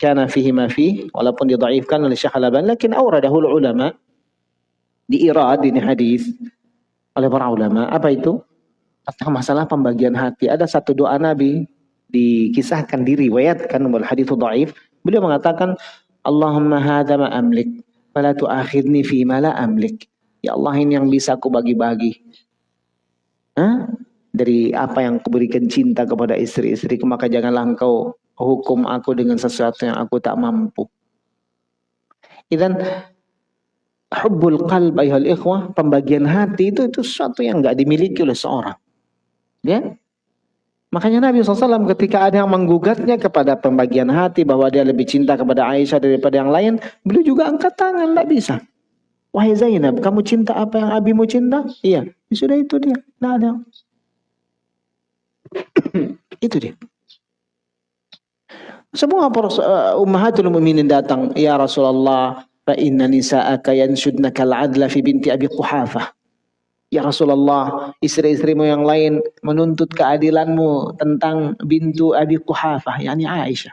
kana fihi ma fi walaupun didhaifkan oleh Syekh Al-Albani lakin awradahu ulama di irad ini hadis oleh para ulama. Apa itu? tentang masalah pembagian hati. Ada satu doa Nabi dikisahkan diriwayatkan wal hadithu dhaif. Beliau mengatakan, Allahumma hadza ma amlik, fala tu'akhidni fi ma la amlik. Ya Allah ini yang bisa aku bagi-bagi. Dari apa yang kuberikan cinta kepada istri-istriku, maka janganlah engkau hukum aku dengan sesuatu yang aku tak mampu. Dan hubbul qalb ayuhal ikhwah, pembagian hati itu itu sesuatu yang enggak dimiliki oleh seorang. Ya. Makanya Nabi SAW ketika ada yang menggugatnya kepada pembagian hati bahwa dia lebih cinta kepada Aisyah daripada yang lain, beliau juga angkat tangan, tidak bisa. Wahai Zainab, kamu cinta apa yang abimu cinta? Iya, ya sudah itu dia, tidak ada. itu dia. Semua uh, ummahatul mu'minin datang, ya Rasulullah, fa inna nisa'aka yanshudnaka al-adla fi binti Abi Quhafah. Ya Rasulullah, istri-istrimu yang lain menuntut keadilanmu tentang bintu Abi Quhafah, yakni Aisyah.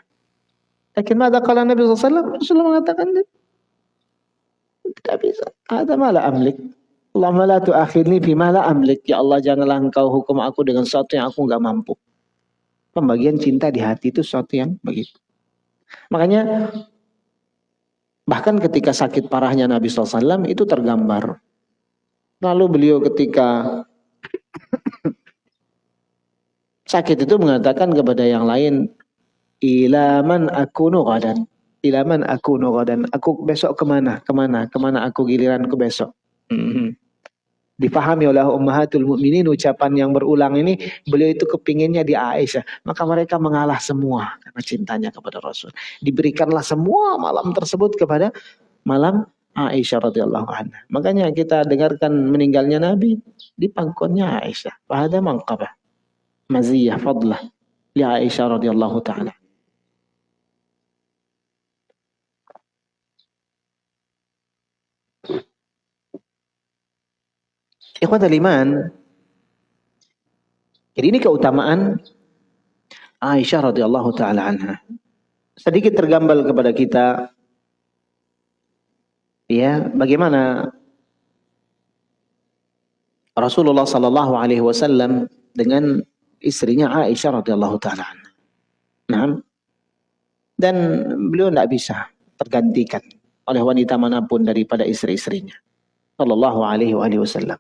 Lakin mada kala Nabi SAW? Rasulullah mengatakan, tidak bisa. Ada malah amlik. Allahumma la tu'akhirni bima la amlik. Ya Allah, janganlah engkau hukum aku dengan sesuatu yang aku enggak mampu. Pembagian cinta di hati itu sesuatu yang begitu. Makanya, bahkan ketika sakit parahnya Nabi SAW, itu tergambar Lalu beliau ketika sakit itu mengatakan kepada yang lain, ilaman aku nuqadan. Ilaman aku nuqadan. Aku besok ke mana? Ke mana? Ke mana aku giliranku besok? Hmm. Dipahami oleh ummahatul mukminin ucapan yang berulang ini beliau itu kepinginnya di Aisyah maka mereka mengalah semua karena cintanya kepada Rasul diberikanlah semua malam tersebut kepada malam Aisyah radhiyallahu anha. Makanya kita dengarkan meninggalnya Nabi di pangkonnya Aisyah. Fahada manqabah. Maziyah fadlah li Aisyah radhiyallahu taala. Ikhwatul iman. Jadi ini keutamaan Aisyah radhiyallahu taala anha. Sedikit tergambar kepada kita ya bagaimana Rasulullah Sallallahu Alaihi Wasallam dengan istrinya Aisyah radhiyallahu taala. Nah, dan beliau tidak bisa tergantikan oleh wanita mana pun daripada istri-istrinya. Sallallahu Alaihi Wasallam.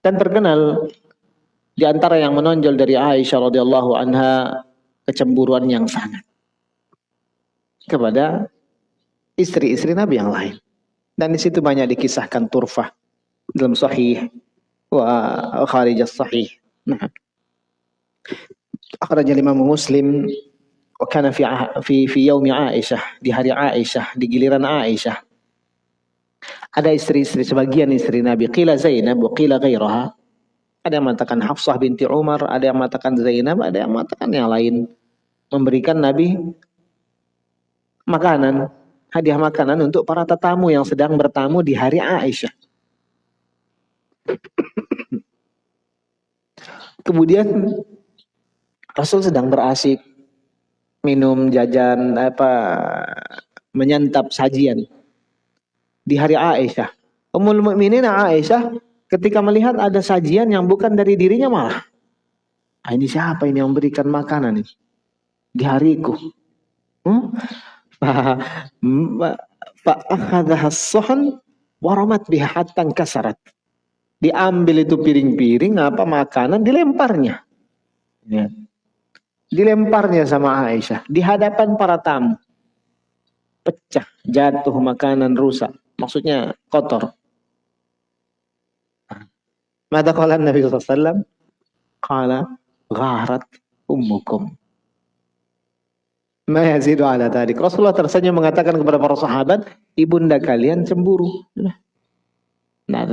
Dan terkenal di antara yang menonjol dari Aisyah radhiyallahu anha kecemburuan yang sangat kepada istri-istri Nabi yang lain. Dan di situ banyak dikisahkan turfah dalam sahih wa kharijas sahih. Nah. Akhraj Imam Muslim wa kana fi fi fi yaumi Aisyah di hari Aisyah di giliran Aisyah ada istri-istri sebagian istri Nabi. Qila Zainab qila ghairaha ada yang mengatakan Hafsah binti Umar ada yang mengatakan Zainab ada yang mengatakan yang lain. Memberikan Nabi makanan hadiah makanan untuk para tetamu yang sedang bertamu di hari Aisyah. Kemudian Rasul sedang berasik minum jajan apa menyantap sajian di hari Aisyah. Ummul Mukminin Aisyah ketika melihat ada sajian yang bukan dari dirinya malah ah, ini siapa ini yang memberikan makanan ini di hariku. Hmm? Fa akhadha as-suhan waramat biha kasarat. Diambil itu piring-piring apa makanan dilemparnya. Ya dilemparnya sama Aisyah di hadapan para tamu. Pecah, jatuh makanan rusak. Maksudnya kotor. Mata kala Nabi SAW? Kala gharat ummukum. Ma yazidu ala tadi. Rasulullah tersenyum mengatakan kepada para sahabat, ibunda kalian cemburu. Nah,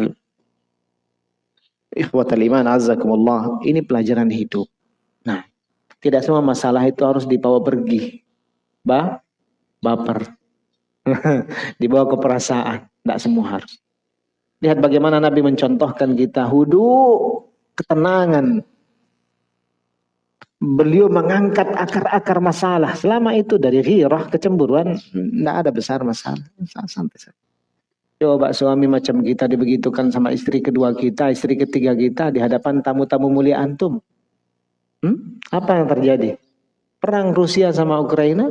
ikhwatal iman azzakumullah. Ini pelajaran hidup. Nah, tidak semua masalah itu harus dibawa pergi. Ba, baper. dibawa ke perasaan. Tidak semua harus. Lihat bagaimana Nabi mencontohkan kita. Hudu, ketenangan. Beliau mengangkat akar-akar masalah. Selama itu dari ghirah, kecemburuan, tidak ada besar masalah. Santai saja. Coba suami macam kita dibegitukan sama istri kedua kita, istri ketiga kita di hadapan tamu-tamu mulia antum. Hmm? Apa yang terjadi? Perang Rusia sama Ukraina?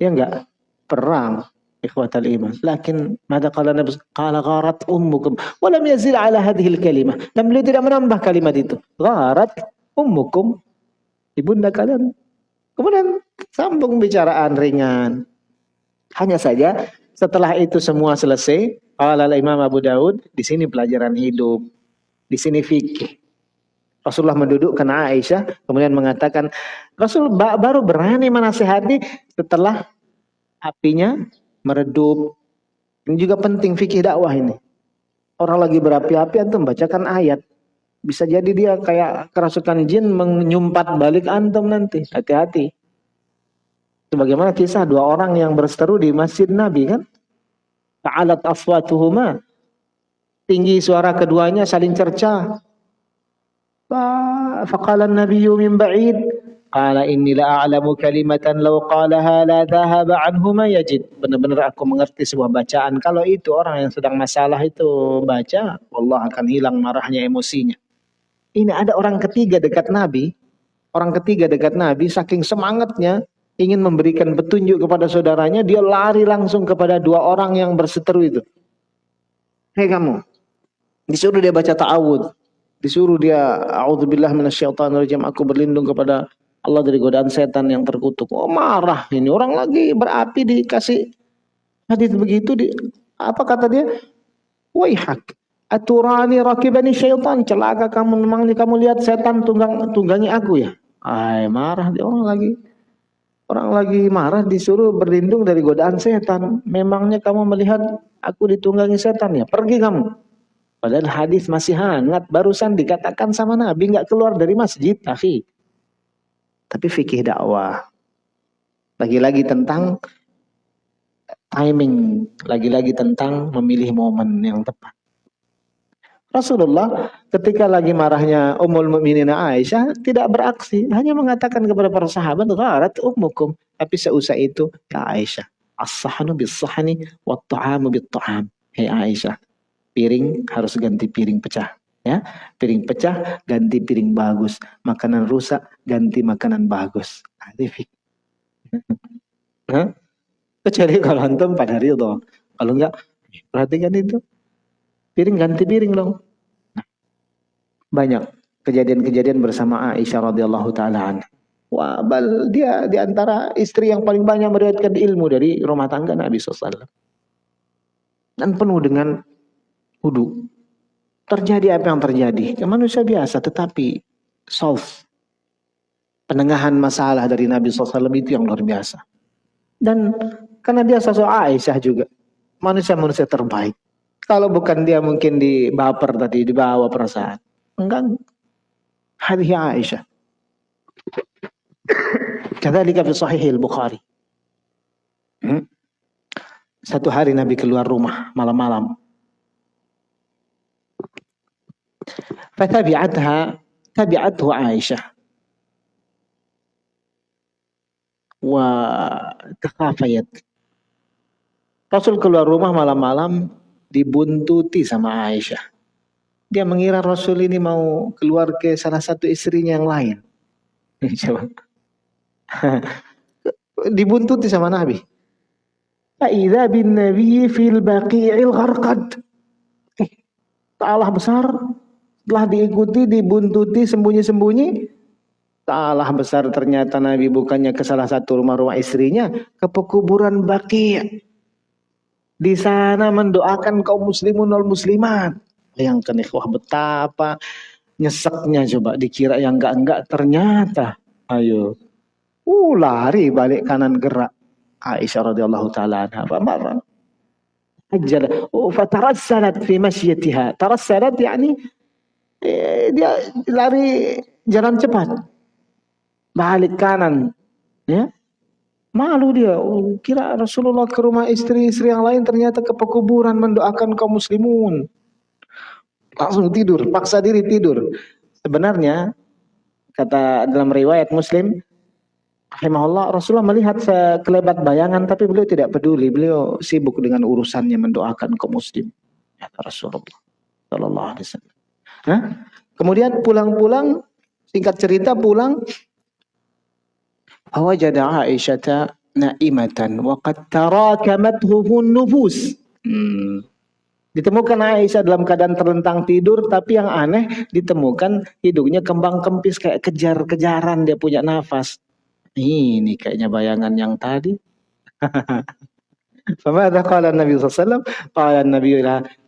Ya enggak. Perang. Ikhwatal iman. Lakin mada qala Nabi qala gharat ummukum yazil ala hadhihi al-kalimah. Dan beliau tidak menambah kalimat itu. Gharat ummukum. Ibunda kalian. Kemudian sambung bicaraan ringan. Hanya saja setelah itu semua selesai, qala Imam Abu Daud, di sini pelajaran hidup. Di sini fikih. Rasulullah mendudukkan Aisyah, kemudian mengatakan, Rasul baru berani menasehati setelah apinya meredup. Ini juga penting fikih dakwah ini. Orang lagi berapi-api antum bacakan ayat. Bisa jadi dia kayak kerasukan jin menyumpat balik antum nanti. Hati-hati. Sebagaimana kisah dua orang yang berseteru di Masjid Nabi kan? Ta'alat afwatuhuma. Tinggi suara keduanya saling cerca. fakalan nabi min ba'id Qala inni la a'lamu kalimatan law qalaha la dhahaba anhu ma yajid. Benar-benar aku mengerti sebuah bacaan. Kalau itu orang yang sedang masalah itu baca, Allah akan hilang marahnya, emosinya. Ini ada orang ketiga dekat Nabi. Orang ketiga dekat Nabi saking semangatnya ingin memberikan petunjuk kepada saudaranya, dia lari langsung kepada dua orang yang berseteru itu. Hei kamu, disuruh dia baca ta'awud, disuruh dia a'udzubillah minasyaitonirrajim, aku berlindung kepada Allah dari godaan setan yang terkutuk. Oh marah ini orang lagi berapi dikasih hadis begitu di apa kata dia? Waihak aturani rakibani syaitan celaka kamu memang kamu lihat setan tunggang tunggangi aku ya. Ay marah dia orang lagi orang lagi marah disuruh berlindung dari godaan setan. Memangnya kamu melihat aku ditunggangi setan ya? Pergi kamu. Padahal hadis masih hangat, barusan dikatakan sama Nabi nggak keluar dari masjid, akhi. Tapi fikih dakwah. Lagi-lagi tentang timing, lagi-lagi tentang memilih momen yang tepat. Rasulullah ketika lagi marahnya Ummul Mukminin Aisyah tidak beraksi, hanya mengatakan kepada para sahabat, "Gharat ummukum." Tapi seusai itu, ya Aisyah, as-sahnu bis-sahni wat ta'amu bit-ta'am. Hei Aisyah, piring harus ganti piring pecah ya. Piring pecah ganti piring bagus. Makanan rusak ganti makanan bagus. Arifik kecuali kalau antum pada ridho. Kalau enggak perhatikan itu. Piring ganti piring dong. Banyak kejadian-kejadian bersama Aisyah radhiyallahu taala Wah, bal dia di antara istri yang paling banyak meriwayatkan ilmu dari rumah tangga Nabi SAW. Dan penuh dengan wudhu. Terjadi apa yang terjadi? Ya, manusia biasa tetapi solve. Penengahan masalah dari Nabi SAW itu yang luar biasa. Dan karena dia sosok Aisyah juga. Manusia-manusia terbaik. Kalau bukan dia mungkin di baper tadi, dibawa perasaan. Enggak. Hadhi Aisyah. Kadzalika fi sahih al-Bukhari. Hmm? Satu hari Nabi keluar rumah malam-malam. Tabi'athu Aisyah wa takhafayat Rasul keluar rumah malam-malam dibuntuti sama Aisyah. Dia mengira Rasul ini mau keluar ke salah satu istrinya yang lain. dibuntuti sama Nabi. Fa'idha bin Nabi fil baqi'il gharqad. Eh, Allah besar. Setelah diikuti, dibuntuti, sembunyi-sembunyi. Allah besar ternyata Nabi bukannya ke salah satu rumah-rumah istrinya. Ke pekuburan Baqi' di sana mendoakan kaum muslimun wal muslimat. Bayangkan ikhwah betapa nyeseknya coba dikira yang enggak-enggak ternyata. Ayo. Uh lari balik kanan gerak. Aisyah radhiyallahu taala anha marah. Oh fatarassalat fi masyatiha. Tarassalat yani eh, dia lari jalan cepat. Balik kanan. Ya. Malu dia, oh, kira Rasulullah ke rumah istri-istri yang lain ternyata ke pekuburan mendoakan kaum muslimun. Langsung tidur, paksa diri tidur. Sebenarnya kata dalam riwayat Muslim, rahimahullah Rasulullah melihat sekelebat bayangan tapi beliau tidak peduli, beliau sibuk dengan urusannya mendoakan kaum muslim. Ya Rasulullah sallallahu alaihi wasallam. Nah, kemudian pulang-pulang singkat cerita pulang Awajada Aisyata naimatan wa qad tarakamathu nufus. Hmm. Ditemukan Aisyah dalam keadaan terlentang tidur, tapi yang aneh ditemukan hidungnya kembang kempis kayak kejar-kejaran dia punya nafas. Ini kayaknya bayangan yang tadi. Famadha qala Nabi sallallahu alaihi wasallam? Qala Nabi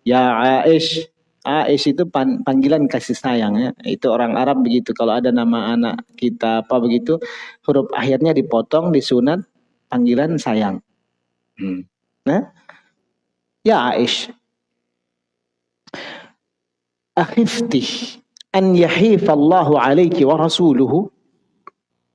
ya Aish, Aish itu panggilan kasih sayang ya. Itu orang Arab begitu. Kalau ada nama anak kita apa begitu, huruf akhirnya dipotong, disunat, panggilan sayang. Hmm. Nah, ya Aish. Akhifti an Allahu alaiki wa rasuluhu.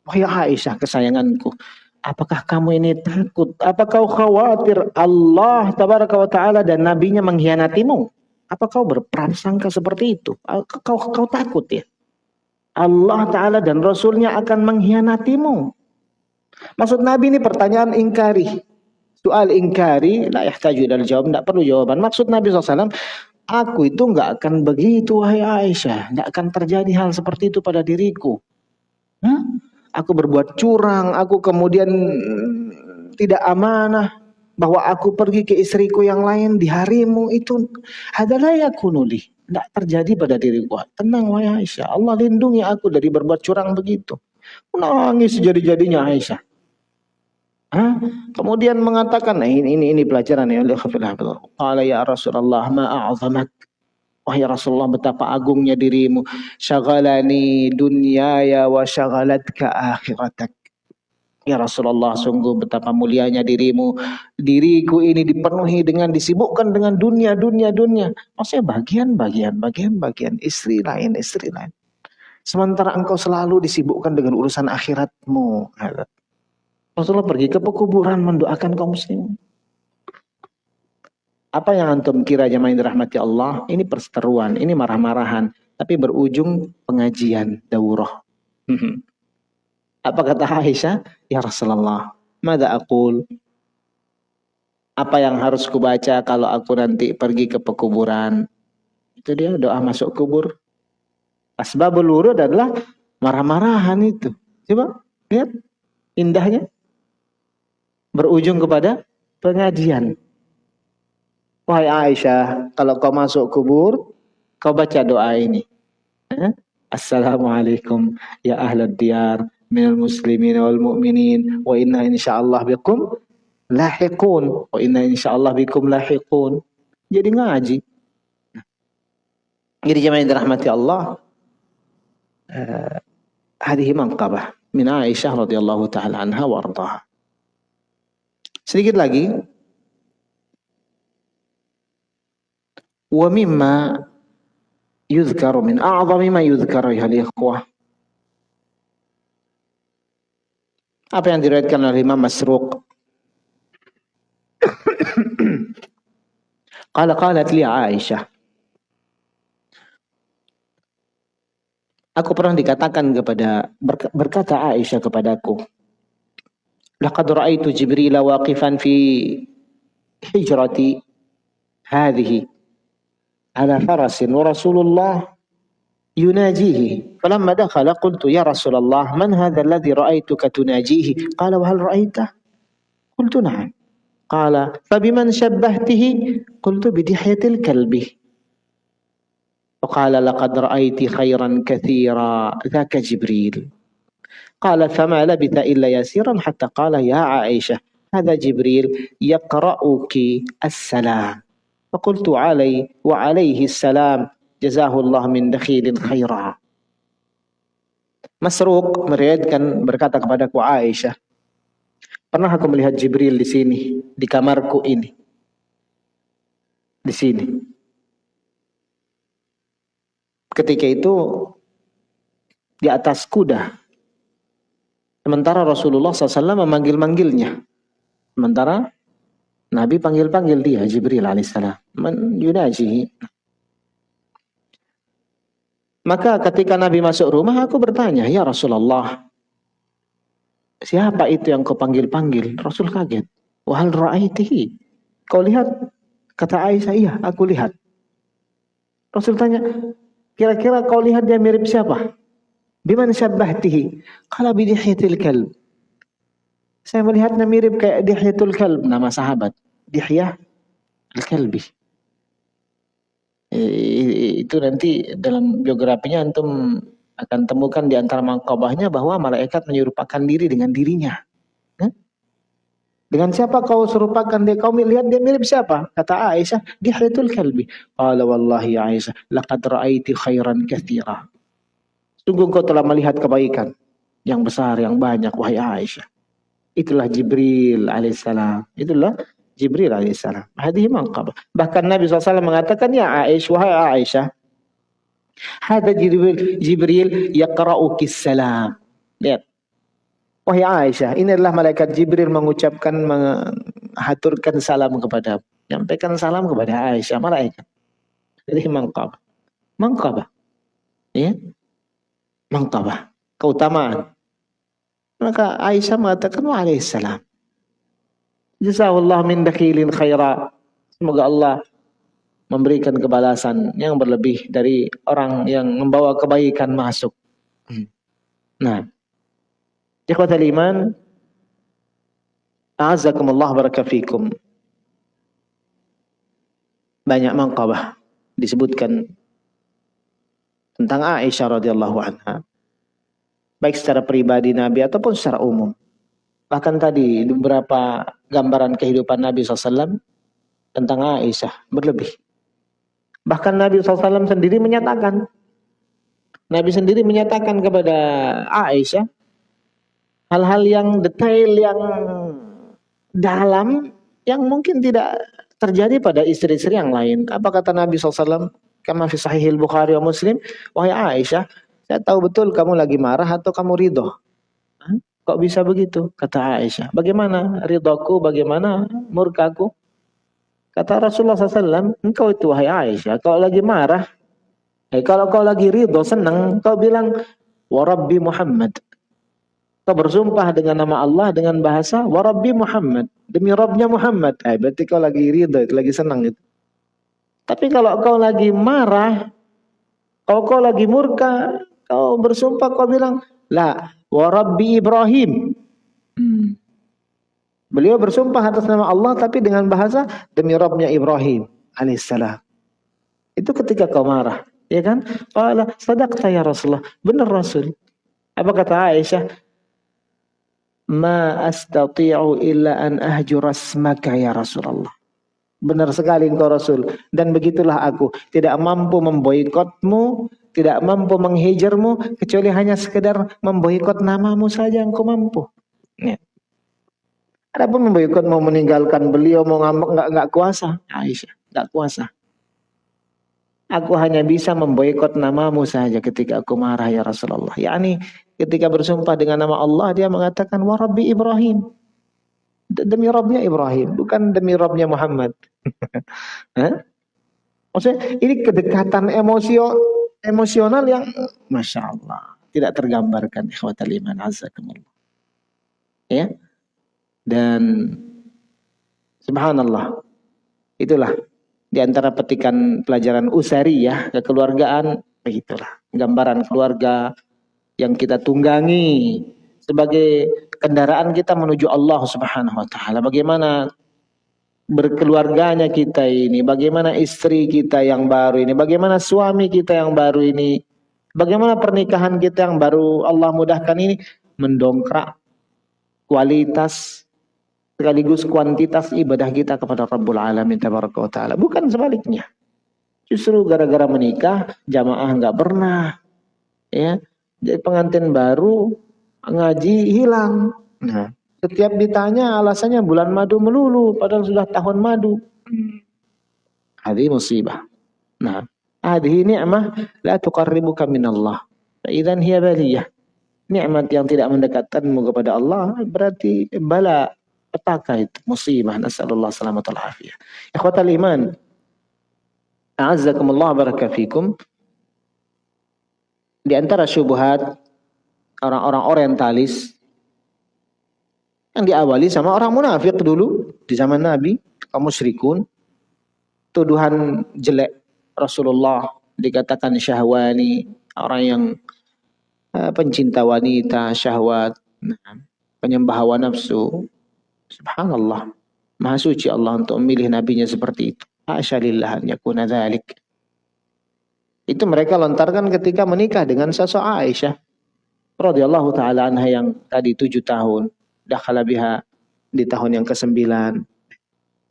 Wahai Aisyah kesayanganku, apakah kamu ini takut? Apakah kau khawatir Allah tabaraka wa taala dan nabinya mengkhianatimu? Apa kau berprasangka seperti itu? Kau, kau takut ya? Allah Ta'ala dan Rasulnya akan mengkhianatimu. Maksud Nabi ini pertanyaan ingkari. Soal ingkari, la yahtaju dari jawab, tidak perlu jawaban. Maksud Nabi SAW, aku itu nggak akan begitu, wahai Aisyah. Nggak akan terjadi hal seperti itu pada diriku. Hah? Aku berbuat curang, aku kemudian tidak amanah, bahwa aku pergi ke istriku yang lain di harimu itu adalah ya kunuli tidak terjadi pada diriku tenang wahai Aisyah. Allah lindungi aku dari berbuat curang begitu. Menangis jadi-jadinya Aisyah. Hah? kemudian mengatakan nah ini ini, ini pelajaran ya. Allah ya Rasulullah ma a'zamak? Wahai Rasulullah betapa agungnya dirimu. Syagalani dunyaya wa syagalatka akhiratak. Ya Rasulullah sungguh betapa mulianya dirimu. Diriku ini dipenuhi dengan disibukkan dengan dunia, dunia, dunia. Maksudnya bagian, bagian, bagian, bagian. Istri lain, istri lain. Sementara engkau selalu disibukkan dengan urusan akhiratmu. Rasulullah pergi ke pekuburan mendoakan kaum muslim. Apa yang antum kira jemaah dirahmati Allah? Ini perseteruan, ini marah-marahan. Tapi berujung pengajian, daurah. Apa kata Aisyah? Ya Rasulullah, mada aqul? Apa yang harus kubaca kalau aku nanti pergi ke pekuburan? Itu dia doa masuk kubur. Asbabul wurud adalah marah-marahan itu. Coba lihat indahnya. Berujung kepada pengajian. Wahai Aisyah, kalau kau masuk kubur, kau baca doa ini. Eh? Assalamualaikum ya ahlad diyar من المسلمين والمؤمنين وإنا إن شاء الله بكم لاحقون. وإنا إن شاء الله بكم لاحقون. Jadi ngaji. Jadi jemaah yang dirahmati Allah هذه منقبة من عائشة رضي الله تعالى عنها وارضاها sedikit lagi. ومما يذكر من أعظم ما يذكر أيها الإخوة Apa yang diriwayatkan oleh Imam Masruq? Qala qalat li Aisyah. Aku pernah dikatakan kepada berkata Aisyah kepadaku, "Laqad ra'aitu Jibril waqifan fi hijrati hadhihi ala farasin wa Rasulullah يناجيه. فلما دخل قلت يا رسول الله من هذا الذي رأيتك تناجيه قال وهل رأيته قلت نعم. قال فبمن شبهته قلت بدحية الكلب. وقال لقد رأيت خيرا كثيرا. ذاك جبريل. قال فما لبث إلا يسيرا حتى قال يا عائشة هذا جبريل يقرأك السلام. فقلت علي وعليه السلام. jazahullah min dakhilin khairah. Masruq meriwayatkan berkata kepadaku Aisyah, pernah aku melihat Jibril di sini, di kamarku ini. Di sini. Ketika itu di atas kuda. Sementara Rasulullah SAW memanggil-manggilnya. Sementara Nabi panggil-panggil dia, Jibril alaihissalam. Men yunajihi. Maka ketika Nabi masuk rumah, aku bertanya, Ya Rasulullah, siapa itu yang kau panggil-panggil? Rasul kaget. Wahal ra'aitihi. Kau lihat? Kata Aisyah, iya, aku lihat. Rasul tanya, Kira-kira kau lihat dia mirip siapa? Biman syabbahtihi? Qala bidihyatil kalb. Saya melihatnya mirip kayak Dihyatul Kalb, nama sahabat. Dihyah Al-Kalbi. Itu nanti dalam biografinya antum akan temukan di antara mangkabahnya bahwa malaikat menyerupakan diri dengan dirinya. Dengan siapa kau serupakan dia? Kau lihat dia mirip siapa? Kata Aisyah, Dihyatul Kalbi. Qala wallahi Aisyah, laqad ra'aiti khairan kathira. Sungguh kau telah melihat kebaikan yang besar, yang banyak, wahai Aisyah. Itulah Jibril alaihissalam. Itulah Jibril alaihissalam. Hadih manqab. Bahkan Nabi SAW mengatakan, Ya Aisyah, wahai Aisyah. Hada Jibril, Jibril yaqra'uki salam. Lihat. Wahai Aisyah, ini adalah malaikat Jibril mengucapkan, menghaturkan salam kepada, menyampaikan salam kepada Aisyah, malaikat. Jadi mangkabah. Mangkabah. Ya. Mangkabah. Keutamaan. Maka Aisyah mengatakan, Waalaikumsalam. Jazakallah min dakhilin khaira. Semoga Allah memberikan kebalasan yang berlebih dari orang yang membawa kebaikan masuk. Hmm. Nah, Ikhwatal iman, A'azakumullah barakafikum. Banyak mangkabah disebutkan tentang Aisyah radhiyallahu anha. Baik secara pribadi Nabi ataupun secara umum. Bahkan tadi beberapa gambaran kehidupan Nabi SAW tentang Aisyah berlebih. Bahkan Nabi SAW sendiri menyatakan, Nabi sendiri menyatakan kepada Aisyah, hal-hal yang detail yang dalam yang mungkin tidak terjadi pada istri-istri yang lain. Apa kata Nabi SAW? Kama fi sahihil Bukhari wa Muslim. Wahai Aisyah, saya tahu betul kamu lagi marah atau kamu ridho. Kok bisa begitu? Kata Aisyah. Bagaimana ridhoku, bagaimana murkaku? Kata Rasulullah SAW, engkau itu wahai Aisyah, kalau lagi marah, eh, kalau kau lagi ridho, senang, kau bilang, Warabbi Muhammad, Kau bersumpah dengan nama Allah dengan bahasa Warabbi Muhammad. Demi Rabbnya Muhammad. Eh, berarti kau lagi ridho, lagi senang itu. Tapi kalau kau lagi marah, kalau kau lagi murka, kau bersumpah, kau bilang, La, Warabbi Ibrahim. Hmm. Beliau bersumpah atas nama Allah tapi dengan bahasa demi Rabbnya Ibrahim alaihissalam. Itu ketika kau marah, ya kan? Qala sadaqta ya Rasulullah. Benar Rasul. Apa kata Aisyah? ma astati'u illa an ahjura asmaka ya Rasulullah. Benar sekali engkau Rasul. Dan begitulah aku. Tidak mampu memboikotmu. Tidak mampu menghijarmu. Kecuali hanya sekedar memboikot namamu saja engkau mampu. Ya. Adapun memboikot mau meninggalkan beliau mau ngambek nggak nggak kuasa Aisyah nggak kuasa. Aku hanya bisa memboikot namamu saja ketika aku marah ya Rasulullah. Yani ketika bersumpah dengan nama Allah dia mengatakan wa Rabbi Ibrahim. Demi Rabbnya Ibrahim, bukan demi Rabbnya Muhammad. Maksudnya ini kedekatan emosio emosional yang masya Allah tidak tergambarkan ikhwatal iman azakumullah. Ya. Dan subhanallah itulah di antara petikan pelajaran usari ya kekeluargaan begitulah gambaran keluarga yang kita tunggangi sebagai kendaraan kita menuju Allah Subhanahu wa taala. Bagaimana berkeluarganya kita ini, bagaimana istri kita yang baru ini, bagaimana suami kita yang baru ini, bagaimana pernikahan kita yang baru Allah mudahkan ini mendongkrak kualitas sekaligus kuantitas ibadah kita kepada Rabbul Alamin Ta'ala. Bukan sebaliknya. Justru gara-gara menikah, jamaah nggak pernah. ya Jadi pengantin baru, ngaji hilang. Nah, setiap ditanya alasannya bulan madu melulu, padahal sudah tahun madu. Hadi musibah. Nah, hadhi ni'mah la tuqarribuka minallah. Idan hiya baliyah. Nikmat yang tidak mendekatkanmu kepada Allah berarti bala petaka itu musibah nasallallahu selamat afiyah ikhwatal iman a'azzakumullah barakatuh di antara syubhat orang-orang orientalis yang diawali sama orang munafik dulu di zaman Nabi kaum musyrikun tuduhan jelek Rasulullah dikatakan syahwani orang yang uh, pencinta wanita syahwat penyembah hawa nafsu Subhanallah. Maha suci Allah untuk memilih nabinya seperti itu. An yakuna. Itu mereka lontarkan ketika menikah dengan sosok Aisyah. radhiyallahu ta'ala anha yang tadi tujuh tahun. Dakhala biha di tahun yang ke-9.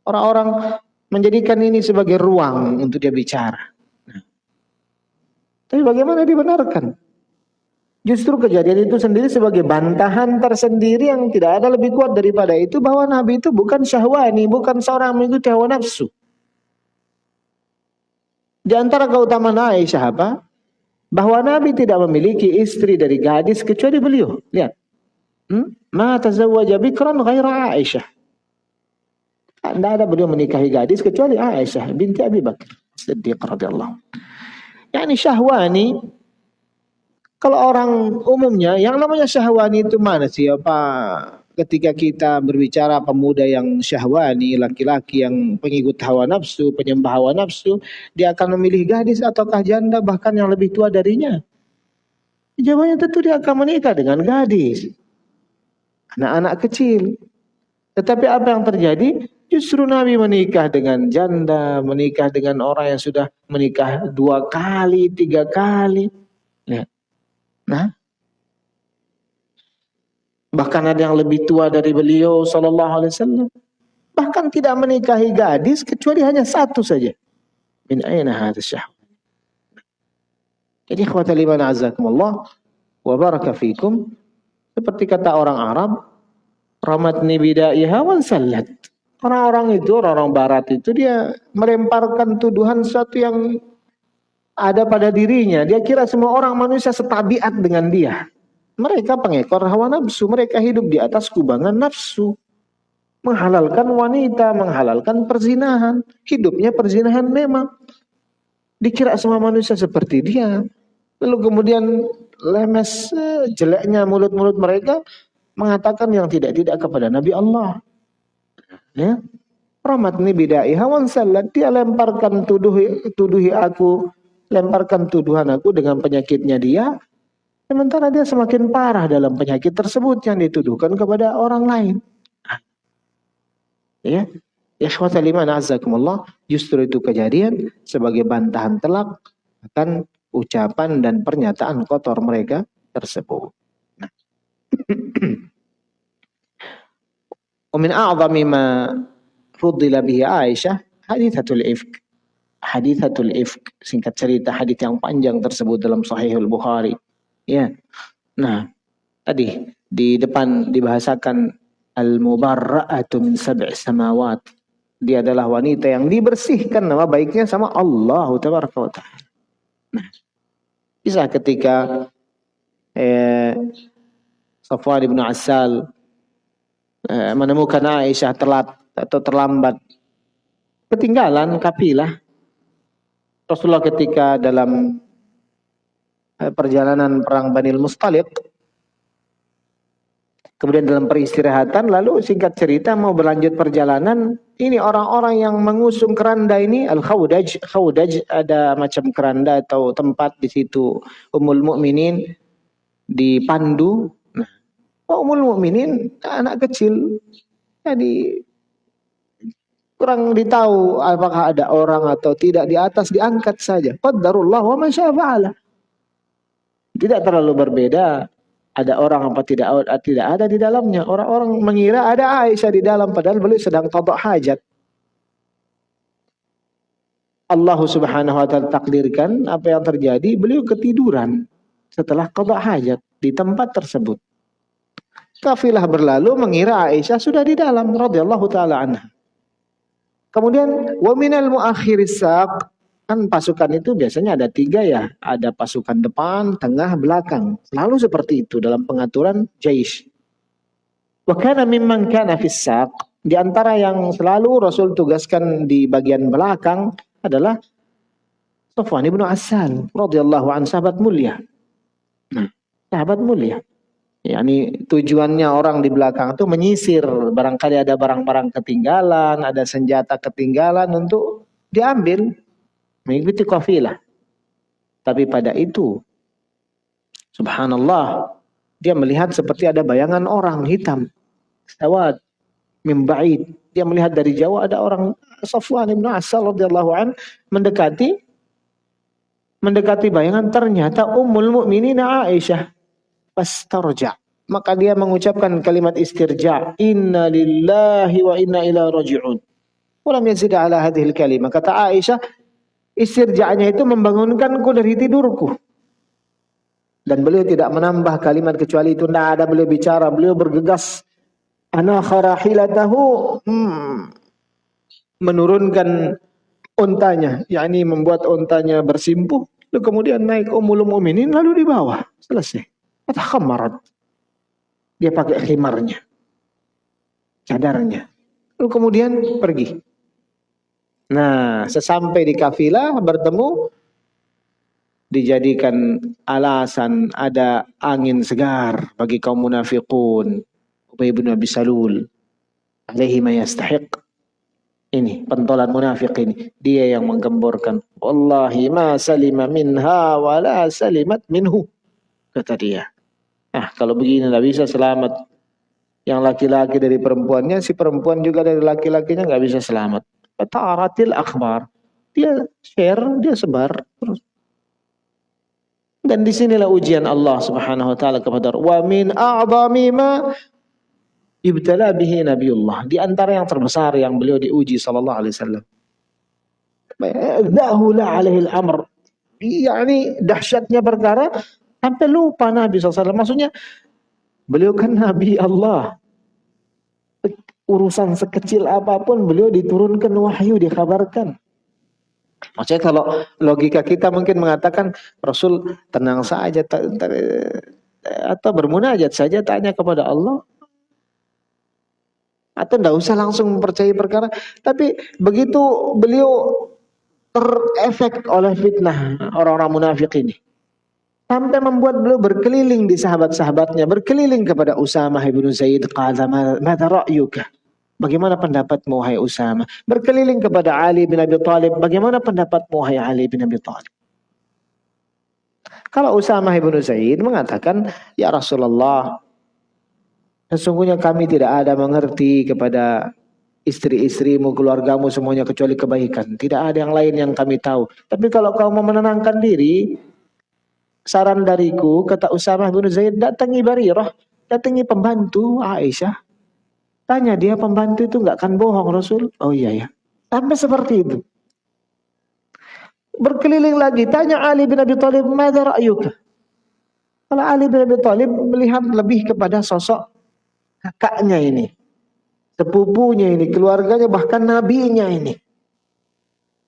Orang-orang menjadikan ini sebagai ruang untuk dia bicara. Tapi bagaimana dibenarkan? Justru kejadian itu sendiri sebagai bantahan tersendiri yang tidak ada lebih kuat daripada itu bahwa Nabi itu bukan syahwani, bukan seorang mengikuti hawa nafsu. Di antara keutamaan Aisyah apa? Bahwa Nabi tidak memiliki istri dari gadis kecuali beliau. Lihat. Hmm? Ma tazawwaja bikran ghaira Aisyah. Tidak ada beliau menikahi gadis kecuali Aisyah binti Abi Bakar. Siddiq radhiyallahu. Yani syahwani kalau orang umumnya yang namanya syahwani itu mana sih apa ketika kita berbicara pemuda yang syahwani, laki-laki yang pengikut hawa nafsu, penyembah hawa nafsu, dia akan memilih gadis ataukah janda bahkan yang lebih tua darinya? Jawabannya tentu dia akan menikah dengan gadis. Anak-anak kecil. Tetapi apa yang terjadi? Justru Nabi menikah dengan janda, menikah dengan orang yang sudah menikah dua kali, tiga kali. Lihat. Nah, bahkan ada yang lebih tua dari beliau Sallallahu Alaihi Wasallam. Bahkan tidak menikahi gadis kecuali hanya satu saja. Min aina syahwat. Jadi khawata liman azakumullah wa baraka fikum. Seperti kata orang Arab, ramatni bidaiha wan sallat. Orang-orang itu, orang-orang barat itu dia melemparkan tuduhan sesuatu yang ada pada dirinya. Dia kira semua orang manusia setabiat dengan dia. Mereka pengekor hawa nafsu. Mereka hidup di atas kubangan nafsu. Menghalalkan wanita, menghalalkan perzinahan. Hidupnya perzinahan memang. Dikira semua manusia seperti dia. Lalu kemudian lemes jeleknya mulut-mulut mereka mengatakan yang tidak-tidak kepada Nabi Allah. Ya. Rahmat ni bidai hawan salat dia lemparkan tuduhi, tuduhi aku lemparkan tuduhan aku dengan penyakitnya dia, sementara dia semakin parah dalam penyakit tersebut yang dituduhkan kepada orang lain. Ya, ikhwata liman azakumullah, justru itu kejadian sebagai bantahan telak akan ucapan dan pernyataan kotor mereka tersebut. Nah. ومن أعظم ما فضل به عائشة حديثة الإفك hadithatul ifk, singkat cerita hadith yang panjang tersebut dalam Sahihul Bukhari. Ya. Nah, tadi di depan dibahasakan al-mubarra'atu min sab'i samawat. Dia adalah wanita yang dibersihkan nama baiknya sama Allah tabaraka wa ta'ala. Nah, bisa ketika eh, Safwan bin Asal eh, menemukan Aisyah telat atau terlambat ketinggalan kapilah Rasulullah ketika dalam perjalanan perang Banil Mustaliq. Kemudian dalam peristirahatan, lalu singkat cerita mau berlanjut perjalanan, ini orang-orang yang mengusung keranda ini al-khawdaj. Khawdaj ada macam keranda atau tempat di situ Ummul Mukminin dipandu. Nah, Ummul Mukminin anak kecil. Jadi kurang ditahu apakah ada orang atau tidak di atas diangkat saja. Qadarullah wa ma Tidak terlalu berbeda ada orang apa tidak tidak ada di dalamnya. Orang-orang mengira ada Aisyah di dalam padahal beliau sedang tadak hajat. Allah Subhanahu wa taala takdirkan apa yang terjadi, beliau ketiduran setelah qada hajat di tempat tersebut. Kafilah berlalu mengira Aisyah sudah di dalam radhiyallahu taala anha. Kemudian wa minal muakhiris Kan pasukan itu biasanya ada tiga ya. Ada pasukan depan, tengah, belakang. Selalu seperti itu dalam pengaturan jais. Wa kana mimman kana fissaq. Di antara yang selalu Rasul tugaskan di bagian belakang adalah Sofwan ibnu Asal radhiyallahu an sahabat mulia. Nah, sahabat mulia. Yani tujuannya orang di belakang itu menyisir barangkali ada barang-barang ketinggalan, ada senjata ketinggalan untuk diambil mengikuti kafilah. Tapi pada itu, subhanallah, dia melihat seperti ada bayangan orang hitam. Sawad, mimba'id. Dia melihat dari jauh ada orang Safwan ibn Asal radhiyallahu an mendekati mendekati bayangan ternyata Ummul Mukminin Aisyah fastarja maka dia mengucapkan kalimat istirja inna lillahi wa inna ila raji'un walam yazid ala hadhihi kalimah kata Aisyah Istirja'nya itu membangunkanku dari tidurku. Dan beliau tidak menambah kalimat kecuali itu. Tidak ada beliau bicara. Beliau bergegas. Ana kharahilatahu. Hmm, menurunkan untanya. yakni membuat untanya bersimpuh. Lalu kemudian naik umul mu'minin lalu di bawah. Selesai. Kata khamarat. Dia pakai khimarnya. Cadarnya. Lalu kemudian pergi. Nah, sesampai di kafilah bertemu dijadikan alasan ada angin segar bagi kaum munafiqun. Ubay bin Abi Salul alaihi ma yastahiq. Ini pentolan munafik ini. Dia yang menggemborkan. Wallahi ma salima minha wa la salimat minhu. Kata dia. Ah, kalau begini tidak bisa selamat. Yang laki-laki dari perempuannya, si perempuan juga dari laki-lakinya nggak bisa selamat. Ta'aratil akhbar. Dia share, dia sebar terus. Dan di sinilah ujian Allah subhanahu wa ta'ala kepada wa min a'zami ma ibtala bihi Nabiullah. Di antara yang terbesar yang beliau diuji sallallahu alaihi wasallam. Dahula alaihi al-amr. Yani dahsyatnya perkara sampai lupa Nabi SAW. Maksudnya beliau kan Nabi Allah urusan sekecil apa pun beliau diturunkan wahyu dikabarkan. Maksudnya kalau logika kita mungkin mengatakan Rasul tenang saja atau bermunajat saja tanya kepada Allah. Atau tidak usah langsung mempercayai perkara. Tapi begitu beliau terefek oleh fitnah orang-orang munafik ini sampai membuat beliau berkeliling di sahabat-sahabatnya berkeliling kepada Usama bin Zaid qala madza ra'yuka Bagaimana pendapatmu hai Usama? Berkeliling kepada Ali bin Abi Thalib, bagaimana pendapatmu hai Ali bin Abi Thalib? Kalau Usama bin Zaid mengatakan, "Ya Rasulullah, sesungguhnya kami tidak ada mengerti kepada istri-istrimu, keluargamu semuanya kecuali kebaikan. Tidak ada yang lain yang kami tahu. Tapi kalau kau mau menenangkan diri, saran dariku, kata Usama bin Zaid, datangi Barirah, datangi pembantu Aisyah. Tanya dia pembantu itu nggak akan bohong Rasul. Oh iya ya. Sampai seperti itu. Berkeliling lagi. Tanya Ali bin Abi Thalib. Mada ra'yuka? Kalau Ali bin Abi Thalib melihat lebih kepada sosok kakaknya ini. Sepupunya ini. Keluarganya bahkan nabinya ini.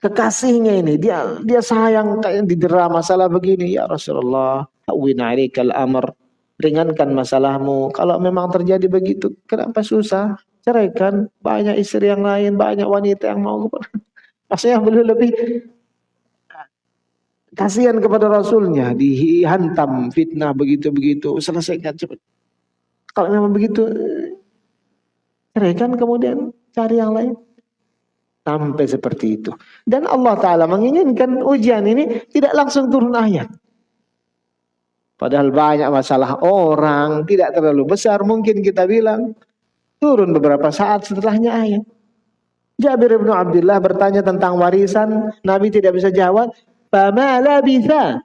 Kekasihnya ini. Dia dia sayang kayak didera masalah begini. Ya Rasulullah. Alaikal amr ringankan masalahmu. Kalau memang terjadi begitu, kenapa susah? Ceraikan, banyak istri yang lain, banyak wanita yang mau. Maksudnya beliau lebih Kasihan kepada Rasulnya, dihantam fitnah begitu-begitu, selesaikan cepat. Kalau memang begitu, ceraikan kemudian cari yang lain. Sampai seperti itu. Dan Allah Ta'ala menginginkan ujian ini tidak langsung turun ayat. Padahal banyak masalah orang, tidak terlalu besar. Mungkin kita bilang, turun beberapa saat setelahnya ayat. Jabir bin Abdullah bertanya tentang warisan, Nabi tidak bisa jawab. Fama bisa.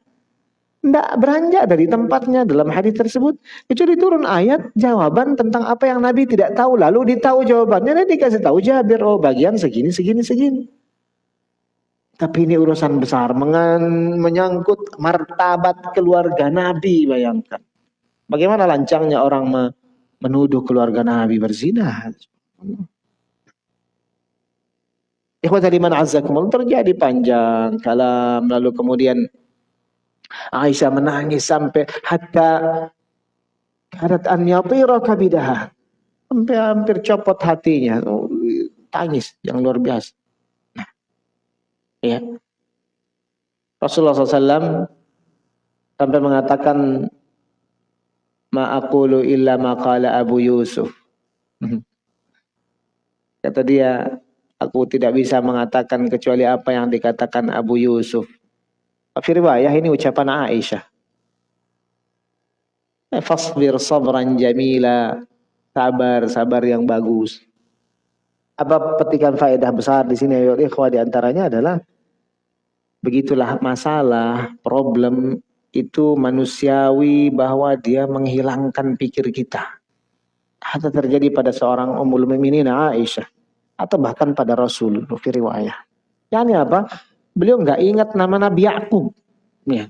Tidak beranjak dari tempatnya dalam hadis tersebut. Kecuali turun ayat jawaban tentang apa yang Nabi tidak tahu. Lalu ditahu jawabannya dan dikasih tahu Jabir. Oh bagian segini, segini, segini. Tapi ini urusan besar. Menyangkut martabat keluarga Nabi bayangkan. Bagaimana lancangnya orang menuduh keluarga Nabi berzina. Ikhwata liman azzakumullah terjadi panjang kalam lalu kemudian Aisyah menangis sampai hatta karat an yatira kabidaha sampai hampir copot hatinya. Oh, tangis yang luar biasa. Nah, ya. Rasulullah SAW sampai mengatakan ma aqulu illa ma qala Abu Yusuf. Kata dia Aku tidak bisa mengatakan kecuali apa yang dikatakan Abu Yusuf. Fi riwayah ini ucapan Aisyah. Eh, fasbir sabran jamila. Sabar, sabar yang bagus. Apa petikan faedah besar di sini ayo ikhwah di antaranya adalah begitulah masalah, problem itu manusiawi bahwa dia menghilangkan pikir kita. Hatta terjadi pada seorang Ummul Mukminin Aisyah atau bahkan pada Rasul fi riwayah. Apa? Beliau nggak ingat nama Nabi Yakub. Ya.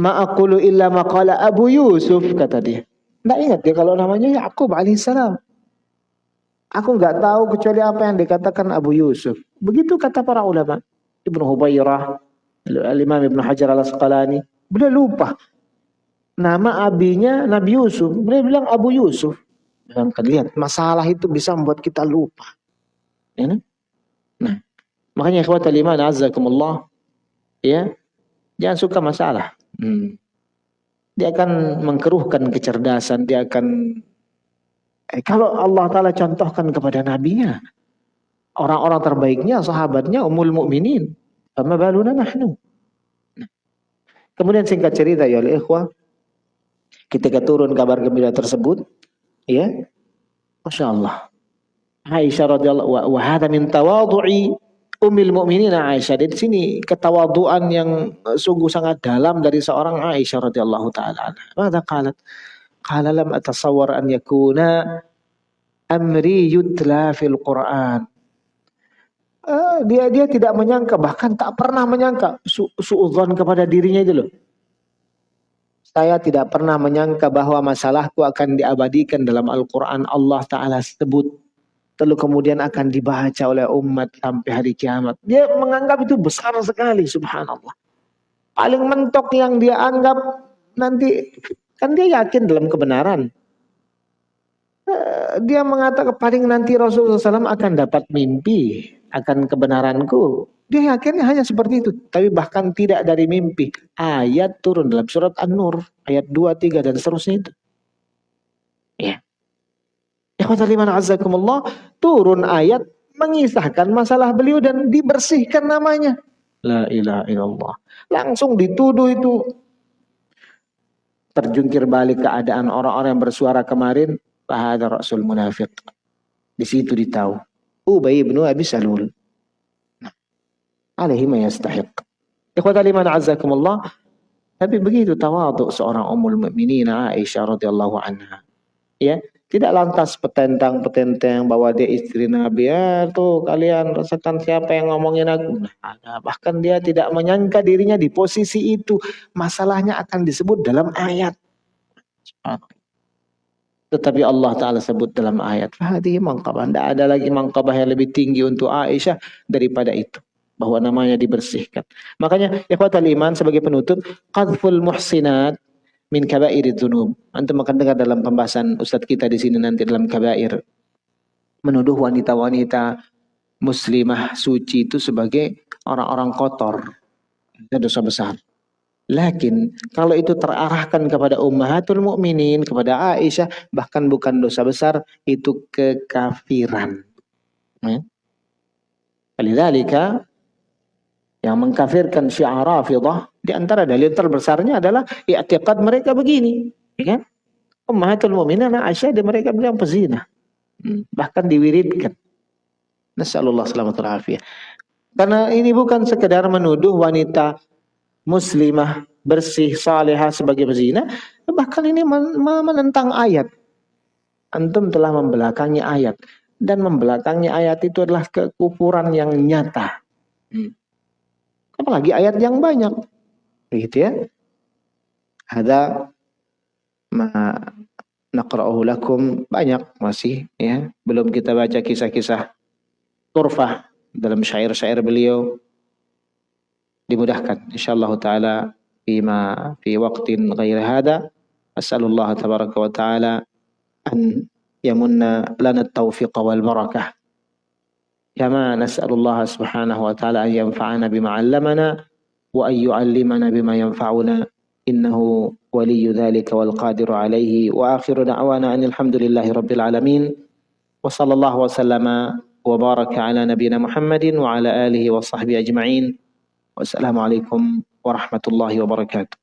Ma'akulu illa maqala Abu Yusuf kata dia. Nggak ingat dia kalau namanya Yakub alaihissalam. Aku nggak tahu kecuali apa yang dikatakan Abu Yusuf. Begitu kata para ulama. Ibnu Hubairah, Al-Imam Ibnu Hajar Al-Asqalani. Beliau lupa. Nama abinya Nabi Yusuf. Beliau bilang Abu Yusuf. Dan lihat, masalah itu bisa membuat kita lupa. Ya, kan? nah, makanya ikhwat iman azakumullah, ya, jangan suka masalah. Hmm. Dia akan mengkeruhkan kecerdasan, dia akan eh, kalau Allah Ta'ala contohkan kepada nabinya, orang-orang terbaiknya, sahabatnya, umul mukminin, sama baluna nahnu. Nah. Kemudian singkat cerita ya oleh ikhwah, ketika turun kabar gembira tersebut, Ya. Masya Allah. Aisyah radhiyallahu wa, wa hadha min tawadhu'i ummil mu'minin Aisyah. Di sini ketawaduan yang sungguh sangat dalam dari seorang Aisyah radhiyallahu taala. Mada qalat? Qala lam atasawwar an yakuna amri yutla fil Qur'an. Uh, dia dia tidak menyangka bahkan tak pernah menyangka su suudzon kepada dirinya itu loh saya tidak pernah menyangka bahwa masalahku akan diabadikan dalam Al-Quran Allah Ta'ala sebut. Lalu kemudian akan dibaca oleh umat sampai hari kiamat. Dia menganggap itu besar sekali subhanallah. Paling mentok yang dia anggap nanti, kan dia yakin dalam kebenaran. Eh, dia mengatakan paling nanti Rasulullah SAW akan dapat mimpi akan kebenaranku. Dia yakinnya hanya seperti itu. Tapi bahkan tidak dari mimpi. Ayat turun dalam surat An-Nur. Ayat 2, 3 dan seterusnya itu. Ya. Ikhwataliman azakumullah. Turun ayat mengisahkan masalah beliau dan dibersihkan namanya. La ilaha illallah. Langsung dituduh itu. Terjungkir balik keadaan orang-orang yang bersuara kemarin. Bahada Rasul munafik. Di situ ditahu. Ubay bin Abi Salul alaihi ma yastahiq. Ikhwata liman azzakumullah. Tapi begitu tawaduk seorang umul mukminin Aisyah radhiyallahu anha. Ya, tidak lantas petentang-petentang bahwa dia istri Nabi. Ya, tuh kalian rasakan siapa yang ngomongin aku. Nah, bahkan dia tidak menyangka dirinya di posisi itu. Masalahnya akan disebut dalam ayat. Tetapi Allah Ta'ala sebut dalam ayat. Fahadi mangkabah. Tidak ada lagi mangkabah yang lebih tinggi untuk Aisyah daripada itu bahwa namanya dibersihkan. Makanya ikhwatal iman sebagai penutup qadful muhsinat min kabairid dzunub. Antum akan dengar dalam pembahasan ustaz kita di sini nanti dalam kabair. Menuduh wanita-wanita muslimah suci itu sebagai orang-orang kotor. dosa besar. Lakin kalau itu terarahkan kepada ummahatul mukminin, kepada Aisyah, bahkan bukan dosa besar, itu kekafiran. Ya. yang mengkafirkan syiar Rafidah di antara dalil terbesarnya adalah i'tiqad mereka begini, ya kan? Ummahatul mukminin Aisyah dan mereka bilang pezina. Hmm. Bahkan diwiridkan. Nasallallahu alaihi wasallam. Karena ini bukan sekedar menuduh wanita muslimah bersih salihah sebagai pezina, bahkan ini menentang ayat. Antum telah membelakangi ayat dan membelakangi ayat itu adalah kekufuran yang nyata. Hmm. Apalagi ayat yang banyak. Begitu ya. Ada ma naqra'uhu lakum banyak masih ya. Belum kita baca kisah-kisah Turfah dalam syair-syair beliau dimudahkan insyaallah taala fima fi waqtin ghair hada as'alullah tabaraka wa taala an yamunna lana at-tawfiq wal barakah kama nas'alullah subhanahu wa taala an yanfa'ana bima 'allamana an yu'allimana bima yanfa'una innahu ولي ذلك والقادر عليه. وآخر دعوانا أن الحمد لله رب العالمين. وصلى الله وسلم وبارك على نبينا محمد وعلى آله وصحبه أجمعين. والسلام عليكم ورحمة الله وبركاته.